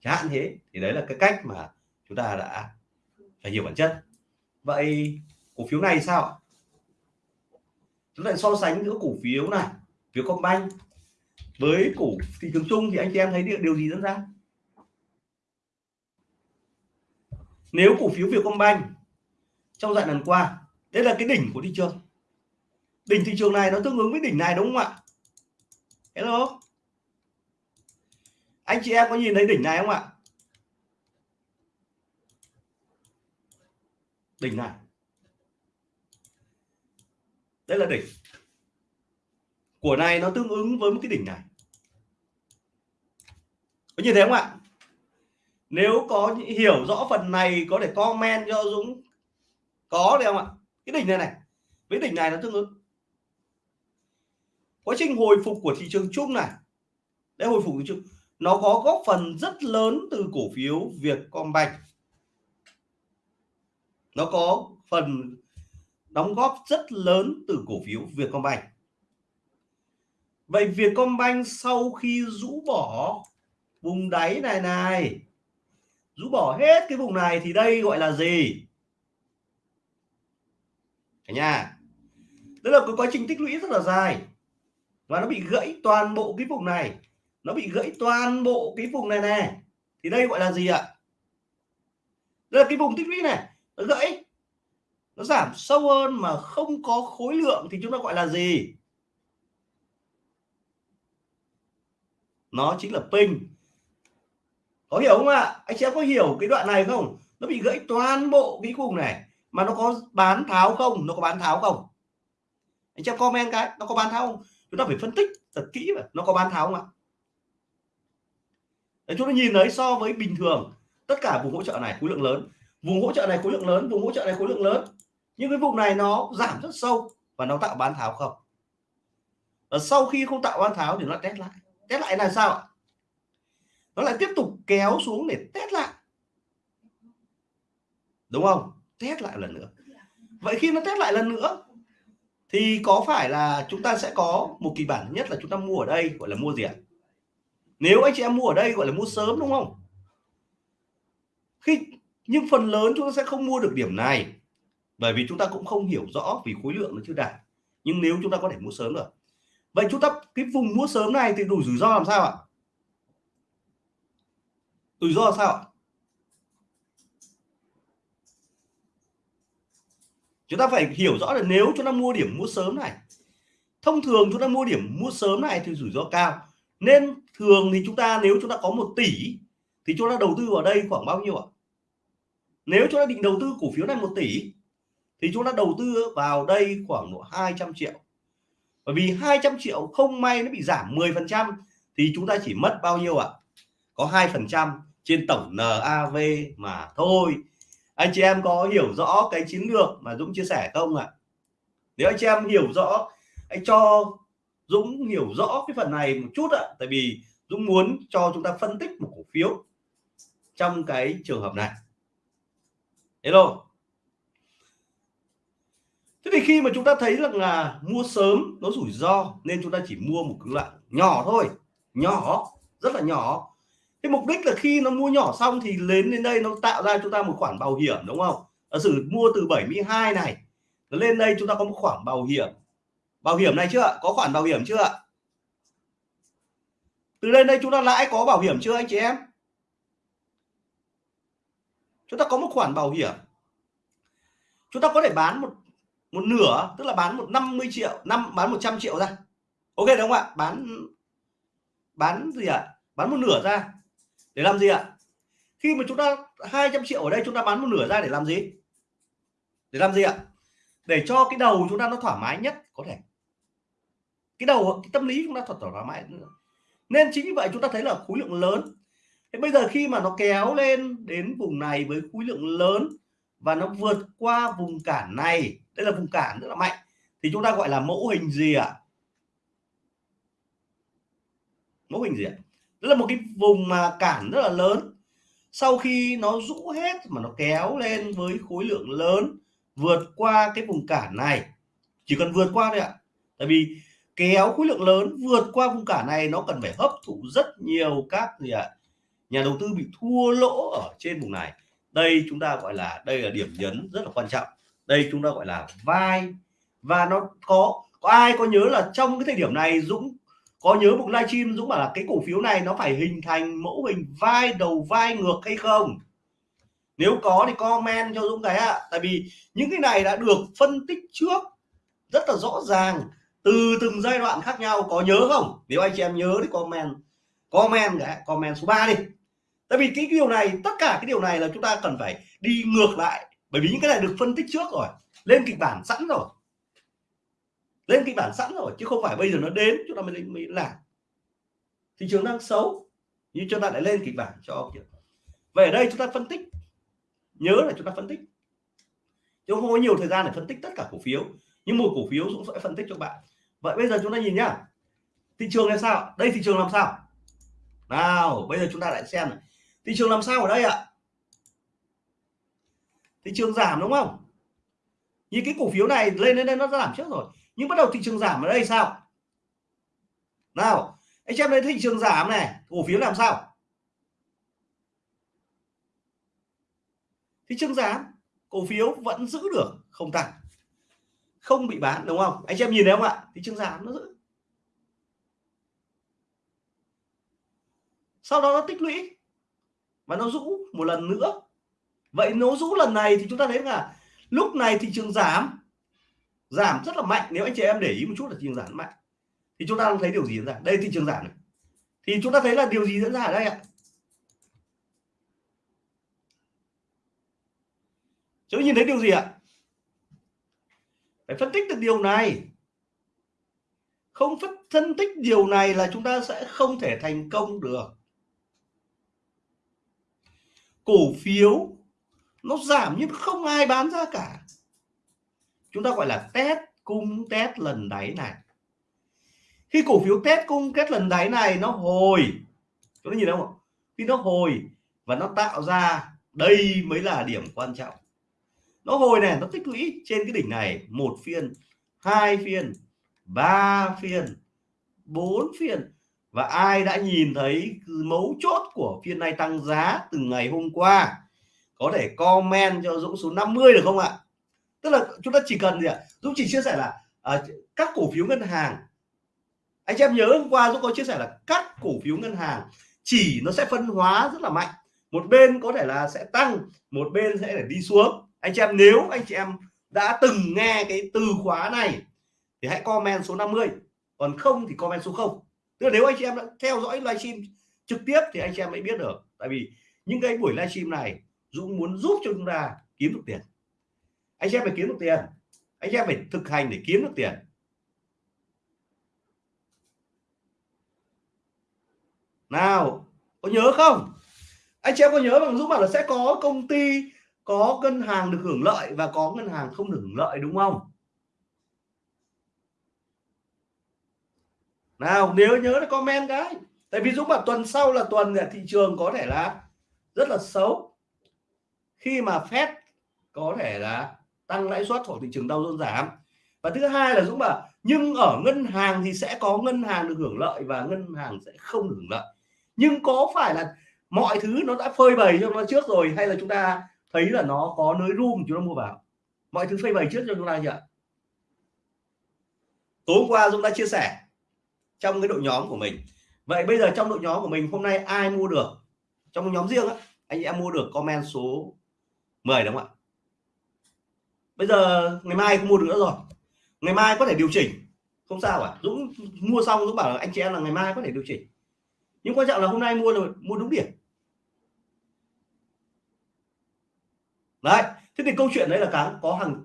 Chẳng hạn thế, thì đấy là cái cách mà chúng ta đã phải hiểu bản chất. Vậy cổ phiếu này sao chúng ta so sánh giữa cổ phiếu này phiếu Combank với cổ thị trường chung thì anh chị em thấy điều, điều gì diễn ra? Nếu cổ phiếu Vietcombank trong giai đoạn qua đây là cái đỉnh của thị trường. Đỉnh thị trường này nó tương ứng với đỉnh này đúng không ạ? Hello? Anh chị em có nhìn thấy đỉnh này không ạ? Đỉnh này. Đây là đỉnh của này nó tương ứng với một cái đỉnh này. Có như thế không ạ? Nếu có hiểu rõ phần này, có thể comment cho Dũng. Có được không ạ? Cái đỉnh này này, với đỉnh này nó tương ứng. Quá trình hồi phục của thị trường chung này. Để hồi phục thị trường, nó có góp phần rất lớn từ cổ phiếu Vietcombank. Nó có phần đóng góp rất lớn từ cổ phiếu Vietcombank vậy Vietcombank sau khi rũ bỏ vùng đáy này này, rũ bỏ hết cái vùng này thì đây gọi là gì? Cả nhà, đó là cái quá trình tích lũy rất là dài và nó bị gãy toàn bộ cái vùng này. Nó bị gãy toàn bộ cái vùng này này. Thì đây gọi là gì ạ? Đây là cái vùng tích lũy này, nó gãy, nó giảm sâu hơn mà không có khối lượng thì chúng ta gọi là gì? Nó chính là pin có hiểu không ạ? Anh chị em có hiểu cái đoạn này không? Nó bị gãy toàn bộ cái cùng này. Mà nó có bán tháo không? Nó có bán tháo không? Anh chị em comment cái nó có bán tháo không? Chúng ta phải phân tích thật kỹ mà nó có bán tháo không ạ? Đấy, chúng ta nhìn thấy so với bình thường tất cả vùng hỗ trợ này khối lượng lớn. Vùng hỗ trợ này khối lượng lớn vùng hỗ trợ này khối lượng lớn. Nhưng cái vùng này nó giảm rất sâu và nó tạo bán tháo không? Và sau khi không tạo bán tháo thì nó test lại test lại là sao ạ? Nó lại tiếp tục kéo xuống để test lại. Đúng không? Test lại lần nữa. Vậy khi nó test lại lần nữa, thì có phải là chúng ta sẽ có một kỳ bản nhất là chúng ta mua ở đây, gọi là mua gì ạ? Nếu anh chị em mua ở đây, gọi là mua sớm, đúng không? Khi nhưng phần lớn chúng ta sẽ không mua được điểm này, bởi vì chúng ta cũng không hiểu rõ vì khối lượng nó chưa đạt. Nhưng nếu chúng ta có thể mua sớm được vậy chúng ta, cái vùng mua sớm này thì đủ rủi ro làm sao ạ? Rủi ro sao ạ? Chúng ta phải hiểu rõ là nếu chúng ta mua điểm mua sớm này, thông thường chúng ta mua điểm mua sớm này thì rủi ro cao. Nên thường thì chúng ta, nếu chúng ta có một tỷ, thì chúng ta đầu tư vào đây khoảng bao nhiêu ạ? Nếu chúng ta định đầu tư cổ phiếu này một tỷ, thì chúng ta đầu tư vào đây khoảng độ 200 triệu bởi vì 200 triệu không may nó bị giảm 10 phần trăm thì chúng ta chỉ mất bao nhiêu ạ? Có 2 phần trăm trên tổng NAV mà thôi. Anh chị em có hiểu rõ cái chiến lược mà Dũng chia sẻ không ạ? Nếu anh chị em hiểu rõ, anh cho Dũng hiểu rõ cái phần này một chút ạ, tại vì Dũng muốn cho chúng ta phân tích một cổ phiếu trong cái trường hợp này. Hello thế thì khi mà chúng ta thấy rằng là mua sớm nó rủi ro, nên chúng ta chỉ mua một cái loại nhỏ thôi, nhỏ, rất là nhỏ. Cái mục đích là khi nó mua nhỏ xong thì lên đến đây nó tạo ra chúng ta một khoản bảo hiểm, đúng không? Giả sử mua từ 72 này, nó lên đây chúng ta có một khoản bảo hiểm. Bảo hiểm này chưa có khoản bảo hiểm chưa từ lên đây chúng ta lãi có bảo hiểm chưa anh chị em? Chúng ta có một khoản bảo hiểm. Chúng ta có thể bán một một nửa, tức là bán một 50 triệu, năm, bán 100 triệu ra. Ok đúng không ạ? Bán bán gì ạ? À? bán một nửa ra. Để làm gì ạ? Khi mà chúng ta 200 triệu ở đây chúng ta bán một nửa ra để làm gì? Để làm gì ạ? Để cho cái đầu chúng ta nó thoải mái nhất có thể. Cái đầu, cái tâm lý chúng ta thật thoải mái nên chính vì vậy chúng ta thấy là khối lượng lớn. Thế bây giờ khi mà nó kéo lên đến vùng này với khối lượng lớn và nó vượt qua vùng cản này đây là vùng cản rất là mạnh. Thì chúng ta gọi là mẫu hình gì ạ? Mẫu hình gì ạ? Đó là một cái vùng mà cản rất là lớn. Sau khi nó rũ hết mà nó kéo lên với khối lượng lớn vượt qua cái vùng cản này, chỉ cần vượt qua thôi ạ. Tại vì kéo khối lượng lớn vượt qua vùng cản này, nó cần phải hấp thụ rất nhiều các gì ạ? Nhà đầu tư bị thua lỗ ở trên vùng này. Đây chúng ta gọi là, đây là điểm nhấn rất là quan trọng đây chúng ta gọi là vai. Và nó có có ai có nhớ là trong cái thời điểm này Dũng, có nhớ một livestream Dũng bảo là cái cổ phiếu này nó phải hình thành mẫu hình vai đầu vai ngược hay không? Nếu có thì comment cho Dũng cái ạ. Tại vì những cái này đã được phân tích trước rất là rõ ràng từ từng giai đoạn khác nhau. Có nhớ không? Nếu anh chị em nhớ thì comment comment cái, comment số 3 đi. Tại vì cái điều này, tất cả cái điều này là chúng ta cần phải đi ngược lại bởi vì những cái này được phân tích trước rồi, lên kịch bản sẵn rồi. Lên kịch bản sẵn rồi, chứ không phải bây giờ nó đến, chúng ta mới mới làm. Thị trường đang xấu nhưng chúng ta lại lên kịch bản cho về ở đây chúng ta phân tích. Nhớ là chúng ta phân tích. Chứ không có nhiều thời gian để phân tích tất cả cổ phiếu, nhưng một cổ phiếu cũng sẽ phân tích cho bạn. Vậy bây giờ chúng ta nhìn nhá. Thị trường làm sao? Đây thị trường làm sao? Nào, bây giờ chúng ta lại xem này. thị trường làm sao ở đây ạ? Thị trường giảm đúng không? Như cái cổ phiếu này lên lên lên nó giảm trước rồi. Nhưng bắt đầu thị trường giảm ở đây sao? Nào, anh xem đây, thị trường giảm này, cổ phiếu làm sao? Thị trường giảm, cổ phiếu vẫn giữ được không tăng. Không bị bán đúng không? Anh em nhìn thấy không ạ? Thị trường giảm, nó giữ. Sau đó nó tích lũy và nó rũ một lần nữa vậy nỗ rũ lần này thì chúng ta thấy là lúc này thị trường giảm giảm rất là mạnh. Nếu anh chị em để ý một chút là thị trường giảm mạnh. Thì chúng ta thấy điều gì diễn ra? Đây, thị trường giảm này. Thì chúng ta thấy là điều gì diễn ra ở đây ạ? Chúng ta nhìn thấy điều gì ạ? Phải phân tích được điều này. Không phân tích điều này là chúng ta sẽ không thể thành công được. Cổ phiếu nó giảm nhưng không ai bán ra cả. Chúng ta gọi là test cung test lần đáy này. Khi cổ phiếu test cung test lần đáy này, nó hồi chúng ta nhìn thấy không khi nó hồi và nó tạo ra, đây mới là điểm quan trọng. Nó hồi này, nó tích lũy trên cái đỉnh này, một phiên, hai phiên, ba phiên, bốn phiên. Và ai đã nhìn thấy mấu chốt của phiên này tăng giá từ ngày hôm qua? Có thể comment cho Dũng số 50 được không ạ? Tức là chúng ta chỉ cần gì ạ? Dũng chỉ chia sẻ là à, các cổ phiếu ngân hàng. Anh em nhớ hôm qua Dũng có chia sẻ là các cổ phiếu ngân hàng chỉ nó sẽ phân hóa rất là mạnh. Một bên có thể là sẽ tăng một bên sẽ để đi xuống. Anh chị em nếu anh chị em đã từng nghe cái từ khóa này thì hãy comment số 50 còn không thì comment số 0 tức là nếu anh chị em đã theo dõi livestream trực tiếp thì anh chị em mới biết được. Tại vì những cái buổi livestream này Dũng muốn giúp cho chúng ta kiếm được tiền. Anh em phải kiếm được tiền. Anh em phải thực hành để kiếm được tiền. Nào, có nhớ không? Anh chị em có nhớ bằng Dũng bảo là sẽ có công ty, có ngân hàng được hưởng lợi và có ngân hàng không được hưởng lợi, đúng không? Nào, nếu nhớ thì comment cái. Tại vì Dũng bảo tuần sau là tuần thị trường có thể là rất là xấu khi mà Fed có thể là tăng lãi suất hoặc thị trường đau dôn giảm. Và thứ hai là Dũng bảo, nhưng ở ngân hàng thì sẽ có ngân hàng được hưởng lợi và ngân hàng sẽ không được hưởng lợi. Nhưng có phải là mọi thứ nó đã phơi bày cho nó trước rồi hay là chúng ta thấy là nó có nới room chúng ta mua vào? Mọi thứ phơi bày trước cho chúng ta chưa tối hôm qua Dũng đã chia sẻ trong cái đội nhóm của mình. Vậy bây giờ trong đội nhóm của mình, hôm nay ai mua được? Trong nhóm riêng á, anh em mua được comment số 10 đúng không ạ? Bây giờ ngày mai không mua được nữa rồi. Ngày mai có thể điều chỉnh. Không sao cả Dũng mua xong, Dũng bảo là anh chị em là ngày mai có thể điều chỉnh. Nhưng quan trọng là hôm nay mua rồi, mua đúng điểm. Đấy, thế thì câu chuyện đấy là cái có hàng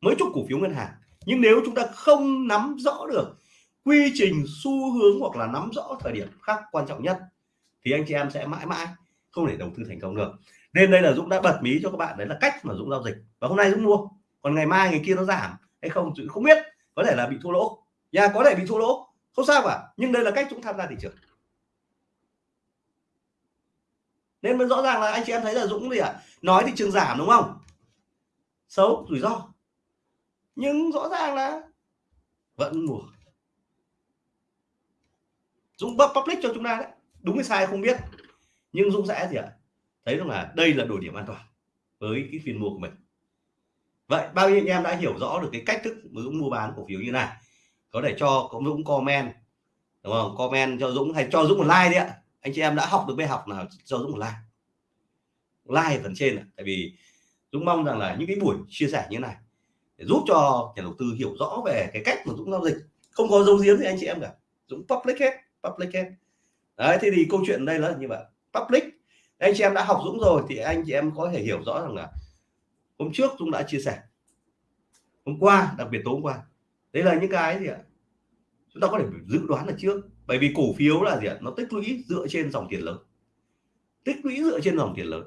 mấy chục cổ phiếu ngân hàng. Nhưng nếu chúng ta không nắm rõ được quy trình, xu hướng hoặc là nắm rõ thời điểm khác quan trọng nhất, thì anh chị em sẽ mãi mãi không thể đầu tư thành công được nên đây là Dũng đã bật mí cho các bạn, đấy là cách mà Dũng giao dịch. Và hôm nay Dũng mua. Còn ngày mai, ngày kia nó giảm. Hay không, Dũng không biết. Có thể là bị thua lỗ. Nhà có thể bị thua lỗ. Không sao cả. Nhưng đây là cách Dũng tham gia thị trường. Nên mới rõ ràng là anh chị em thấy là Dũng gì ạ? À? nói thị trường giảm, đúng không? Xấu, rủi ro. Nhưng rõ ràng là vẫn mua. Dũng bắp public cho chúng ta đấy. Đúng hay sai không biết. Nhưng Dũng sẽ gì ạ? à? Thấy rằng là đây là đổi điểm an toàn với cái phiên mua của mình. Vậy bao nhiêu anh em đã hiểu rõ được cái cách thức mà Dũng mua bán cổ phiếu như này? Có thể cho có Dũng comment, đúng không? Comment cho Dũng hay cho Dũng một like đi ạ. Anh chị em đã học được bài học nào, cho Dũng một like. Like phần trên này. tại vì Dũng mong rằng là những cái buổi chia sẻ như này để giúp cho nhà đầu tư hiểu rõ về cái cách mà Dũng giao dịch. Không có dấu giếm gì anh chị em cả. Dũng public hết public hết. Đấy, thế thì câu chuyện đây là như vậy. Public anh chị em đã học Dũng rồi thì anh chị em có thể hiểu rõ rằng là hôm trước Dũng đã chia sẻ. Hôm qua đặc biệt tối hôm qua. Đấy là những cái gì ạ? Chúng ta có thể dự đoán là trước. Bởi vì cổ phiếu là gì ạ? Nó tích lũy dựa trên dòng tiền lớn. Tích lũy dựa trên dòng tiền lớn.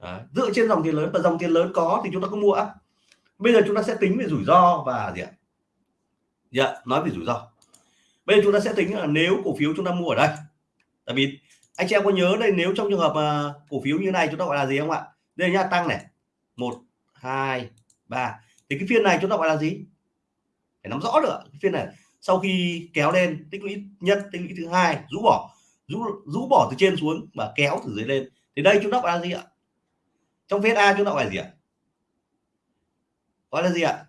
Đấy, dựa trên dòng tiền lớn và dòng tiền lớn có thì chúng ta có mua. Bây giờ chúng ta sẽ tính về rủi ro và gì ạ? Dạ nói về rủi ro. Bây giờ chúng ta sẽ tính là nếu cổ phiếu chúng ta mua ở đây tại vì anh chị em có nhớ đây nếu trong trường hợp uh, cổ phiếu như này chúng ta gọi là gì không ạ? Đây nha tăng này. Một hai ba. Thì cái phiên này chúng ta gọi là gì? Phải nắm rõ được cái phiên này sau khi kéo lên tích lũy nhất tích lũy thứ hai rũ bỏ. Rũ rũ bỏ từ trên xuống và kéo từ dưới lên. Thì đây chúng ta gọi là gì ạ? Trong phép A chúng ta gọi là gì ạ? Gọi là gì ạ?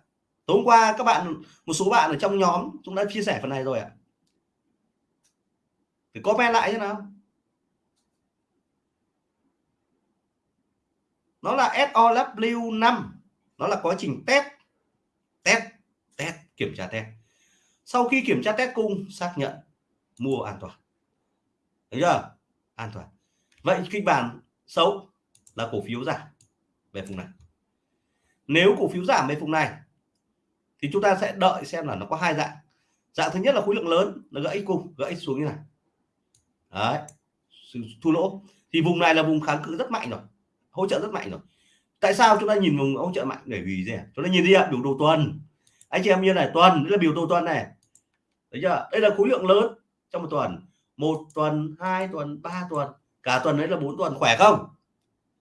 Tối hôm qua các bạn một số bạn ở trong nhóm chúng đã chia sẻ phần này rồi ạ. Thì comment lại thế nào. Nó là SOW 5 nó là quá trình test. Test test, kiểm tra test. Sau khi kiểm tra test cung, xác nhận mua an toàn. Thấy chưa? An toàn. Vậy kịch bản xấu là cổ phiếu giảm về vùng này. Nếu cổ phiếu giảm về vùng này, thì chúng ta sẽ đợi xem là nó có hai dạng. Dạng thứ nhất là khối lượng lớn nó gãy cung, gãy xuống như này. Đấy thu lỗ. Thì vùng này là vùng kháng cự rất mạnh rồi hỗ trợ rất mạnh rồi. Tại sao chúng ta nhìn vùng hỗ trợ mạnh? Để vì gì chúng ta nhìn đi ạ, biểu đồ tuần. Anh chị em như này, tuần đây là biểu đồ tuần này. Đấy chưa? Đây là khối lượng lớn trong một tuần. Một tuần, hai tuần, ba tuần. Cả tuần đấy là bốn tuần, khỏe không?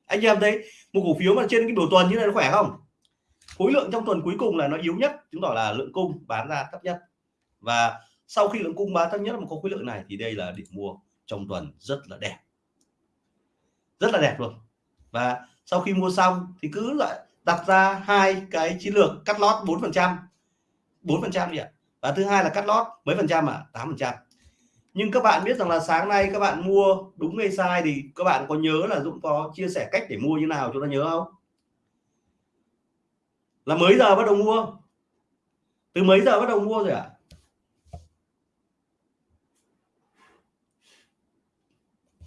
Anh chị em thấy một cổ phiếu mà trên cái biểu tuần như này nó khỏe không? Khối lượng trong tuần cuối cùng là nó yếu nhất, chứng tỏ là lượng cung bán ra thấp nhất. Và sau khi lượng cung bán thấp nhất mà có khối lượng này thì đây là điểm mua trong tuần rất là đẹp. Rất là đẹp luôn và sau khi mua xong thì cứ lại đặt ra hai cái chiến lược cắt lót 4 phần trăm. 4 phần trăm gì ạ? Và thứ hai là cắt lót mấy phần trăm ạ? à? 8 phần trăm. Nhưng các bạn biết rằng là sáng nay các bạn mua đúng hay sai thì các bạn có nhớ là Dũng có chia sẻ cách để mua như nào chúng ta nhớ không? Là mấy giờ bắt đầu mua? Từ mấy giờ bắt đầu mua rồi ạ? à?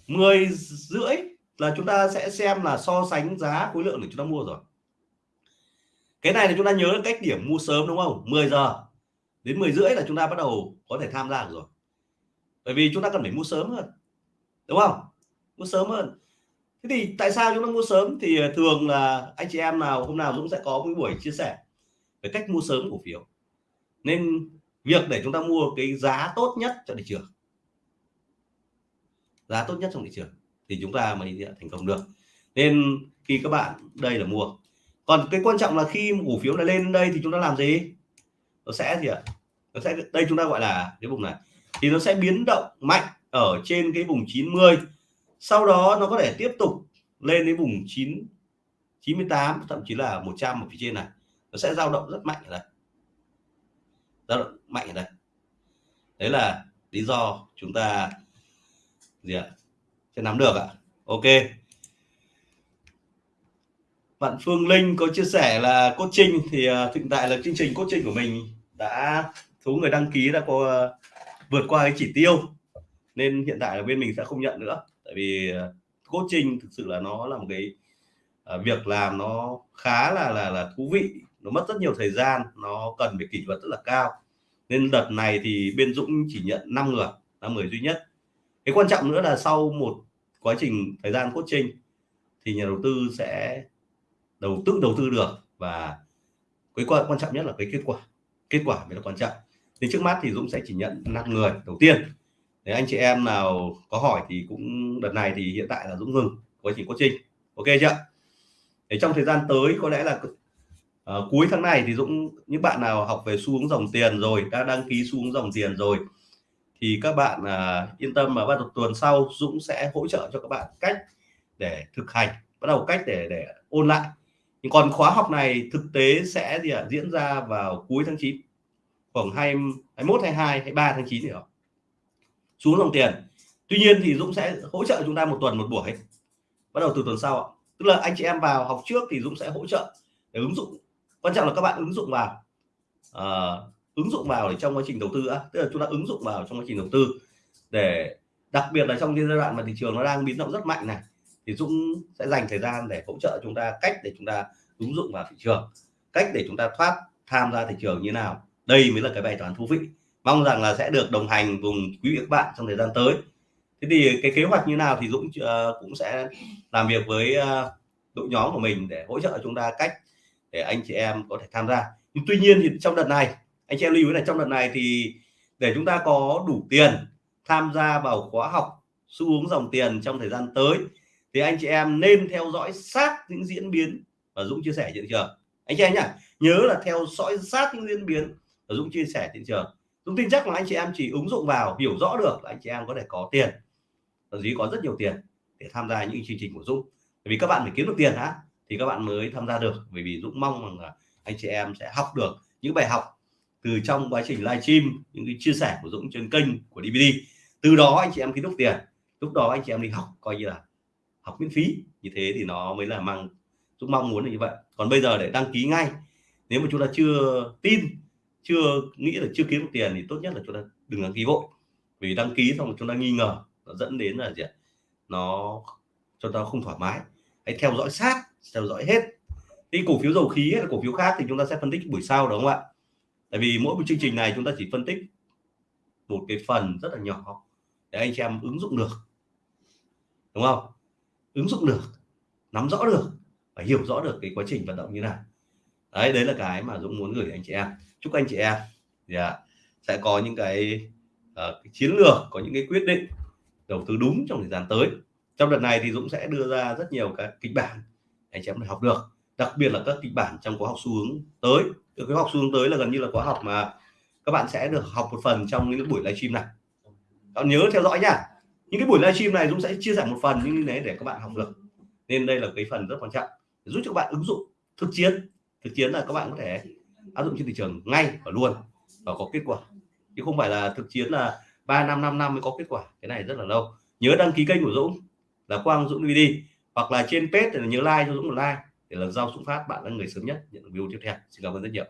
mười rưỡi là chúng ta sẽ xem là so sánh giá khối lượng để chúng ta mua rồi. Cái này là chúng ta nhớ cách điểm mua sớm, đúng không? 10 giờ đến 10 rưỡi là chúng ta bắt đầu có thể tham gia được rồi. Bởi vì chúng ta cần phải mua sớm hơn, đúng không? Mua sớm hơn. Thế thì tại sao chúng ta mua sớm? Thì à, thường là anh chị em nào, hôm nào Dũng sẽ có một buổi chia sẻ về cách mua sớm cổ phiếu. Nên việc để chúng ta mua cái giá tốt nhất cho thị trường. Giá tốt nhất trong thị trường thì chúng ta mới thành công được. Nên khi các bạn, đây là mua. Còn cái quan trọng là khi cổ phiếu này lên đây thì chúng ta làm gì? Nó sẽ gì ạ? Nó sẽ, đây chúng ta gọi là cái vùng này. Thì nó sẽ biến động mạnh ở trên cái vùng 90 sau đó nó có thể tiếp tục lên đến vùng 9 98 thậm chí là 100 ở phía trên này. Nó sẽ dao động rất mạnh ở đây. Dao động mạnh ở đây. Đấy là lý do chúng ta gì ạ? Sẽ nắm được ạ. Ok. Bạn Phương Linh có chia sẻ là cốt trinh thì uh, hiện tại là chương trình cốt trinh của mình đã số người đăng ký đã có uh, vượt qua cái chỉ tiêu. Nên hiện tại là bên mình sẽ không nhận nữa. Tại vì à, uh, trinh thực sự là nó là một cái uh, việc làm nó khá là là là thú vị. Nó mất rất nhiều thời gian nó cần phải kỷ luật rất là cao. Nên đợt này thì bên Dũng chỉ nhận 5 người 5 người duy nhất. Cái quan trọng nữa là sau một quá trình thời gian coaching thì nhà đầu tư sẽ đầu tư đầu tư được và cái quan quan trọng nhất là cái kết quả. Kết quả mới là quan trọng. Thì trước mắt thì Dũng sẽ chỉ nhận 5 người đầu tiên. Nếu anh chị em nào có hỏi thì cũng đợt này thì hiện tại là Dũng ngừng quá trình coaching ok chưa để trong thời gian tới có lẽ là uh, cuối tháng này thì Dũng những bạn nào học về xu hướng dòng tiền rồi đã đăng ký xu hướng dòng tiền rồi thì các bạn uh, yên tâm mà bắt đầu tuần sau Dũng sẽ hỗ trợ cho các bạn cách để thực hành bắt đầu cách để để ôn lại. Nhưng còn khóa học này thực tế sẽ gì ạ? Diễn ra vào cuối tháng 9 khoảng 20, 21 22 23 tháng 9 đó. Xuống dòng tiền. Tuy nhiên thì Dũng sẽ hỗ trợ chúng ta một tuần một buổi. Bắt đầu từ tuần sau ạ. Tức là anh chị em vào học trước thì Dũng sẽ hỗ trợ để ứng dụng. Quan trọng là các bạn ứng dụng vào. Uh, ứng dụng vào để trong quá trình đầu tư á. Tức là chúng ta ứng dụng vào trong quá trình đầu tư. Để đặc biệt là trong cái giai đoạn mà thị trường nó đang biến động rất mạnh này thì Dũng sẽ dành thời gian để hỗ trợ chúng ta cách để chúng ta ứng dụng vào thị trường cách để chúng ta thoát tham gia thị trường như nào. Đây mới là cái bài toán thú vị. Mong rằng là sẽ được đồng hành cùng quý vị các bạn trong thời gian tới. Thế thì cái kế hoạch như nào thì Dũng uh, cũng sẽ làm việc với uh, đội nhóm của mình để hỗ trợ chúng ta cách để anh chị em có thể tham gia. Nhưng tuy nhiên thì trong đợt này anh chị em lưu ý là trong đợt này thì để chúng ta có đủ tiền tham gia vào khóa học xu hướng dòng tiền trong thời gian tới, thì anh chị em nên theo dõi sát những diễn biến. Và Dũng chia sẻ thị trường. Anh chị em nhá, nhớ là theo dõi sát những diễn biến. Và Dũng chia sẻ thị trường. Dũng tin chắc là anh chị em chỉ ứng dụng vào, hiểu rõ được là anh chị em có thể có tiền. Thậm chí có rất nhiều tiền để tham gia những chương trình của Dũng. Bởi vì các bạn phải kiếm được tiền hả thì các bạn mới tham gia được. Bởi vì Dũng mong rằng là anh chị em sẽ học được những bài học từ trong quá trình livestream, những cái chia sẻ của Dũng trên kênh của DVD từ đó anh chị em khi đúc tiền, lúc đó anh chị em đi học, coi như là học miễn phí. Như thế thì nó mới là mang, Dũng mong muốn là như vậy. Còn bây giờ để đăng ký ngay, nếu mà chúng ta chưa tin, chưa nghĩ là chưa kiếm được tiền thì tốt nhất là chúng ta đừng đăng ký vội. Vì đăng ký xong chúng ta nghi ngờ, nó dẫn đến là gì ạ? Nó cho ta không thoải mái. Hãy theo dõi sát, theo dõi hết. Cái cổ phiếu dầu khí hay là cổ phiếu khác thì chúng ta sẽ phân tích buổi sau, đúng không ạ? Tại vì mỗi một chương trình này chúng ta chỉ phân tích một cái phần rất là nhỏ để anh chị em ứng dụng được. Đúng không? Ứng dụng được nắm rõ được và hiểu rõ được cái quá trình vận động như nào. Đấy đấy là cái mà Dũng muốn gửi anh chị em. Chúc anh chị em yeah, à, sẽ có những cái, uh, cái chiến lược có những cái quyết định đầu tư đúng trong thời gian tới. Trong đợt này thì Dũng sẽ đưa ra rất nhiều các kịch bản anh chị em học được đặc biệt là các kịch bản trong khóa học xu hướng tới. Cái khóa học xu hướng tới là gần như là khóa học mà các bạn sẽ được học một phần trong những buổi livestream này. Các nhớ theo dõi nha. Những cái buổi livestream này Dũng sẽ chia sẻ một phần như thế để các bạn học được. Nên đây là cái phần rất quan trọng giúp cho các bạn ứng dụng thực chiến. Thực chiến là các bạn có thể áp dụng trên thị trường ngay và luôn và có kết quả. Chứ không phải là thực chiến là 3 năm 5 năm mới có kết quả. Cái này rất là lâu. Nhớ đăng ký kênh của Dũng là Quang Dũng DVD hoặc là trên page thì nhớ like cho Dũng một like để lần sau xuất phát, bạn là người sớm nhất nhận video tiếp theo. Xin cảm ơn rất nhiều.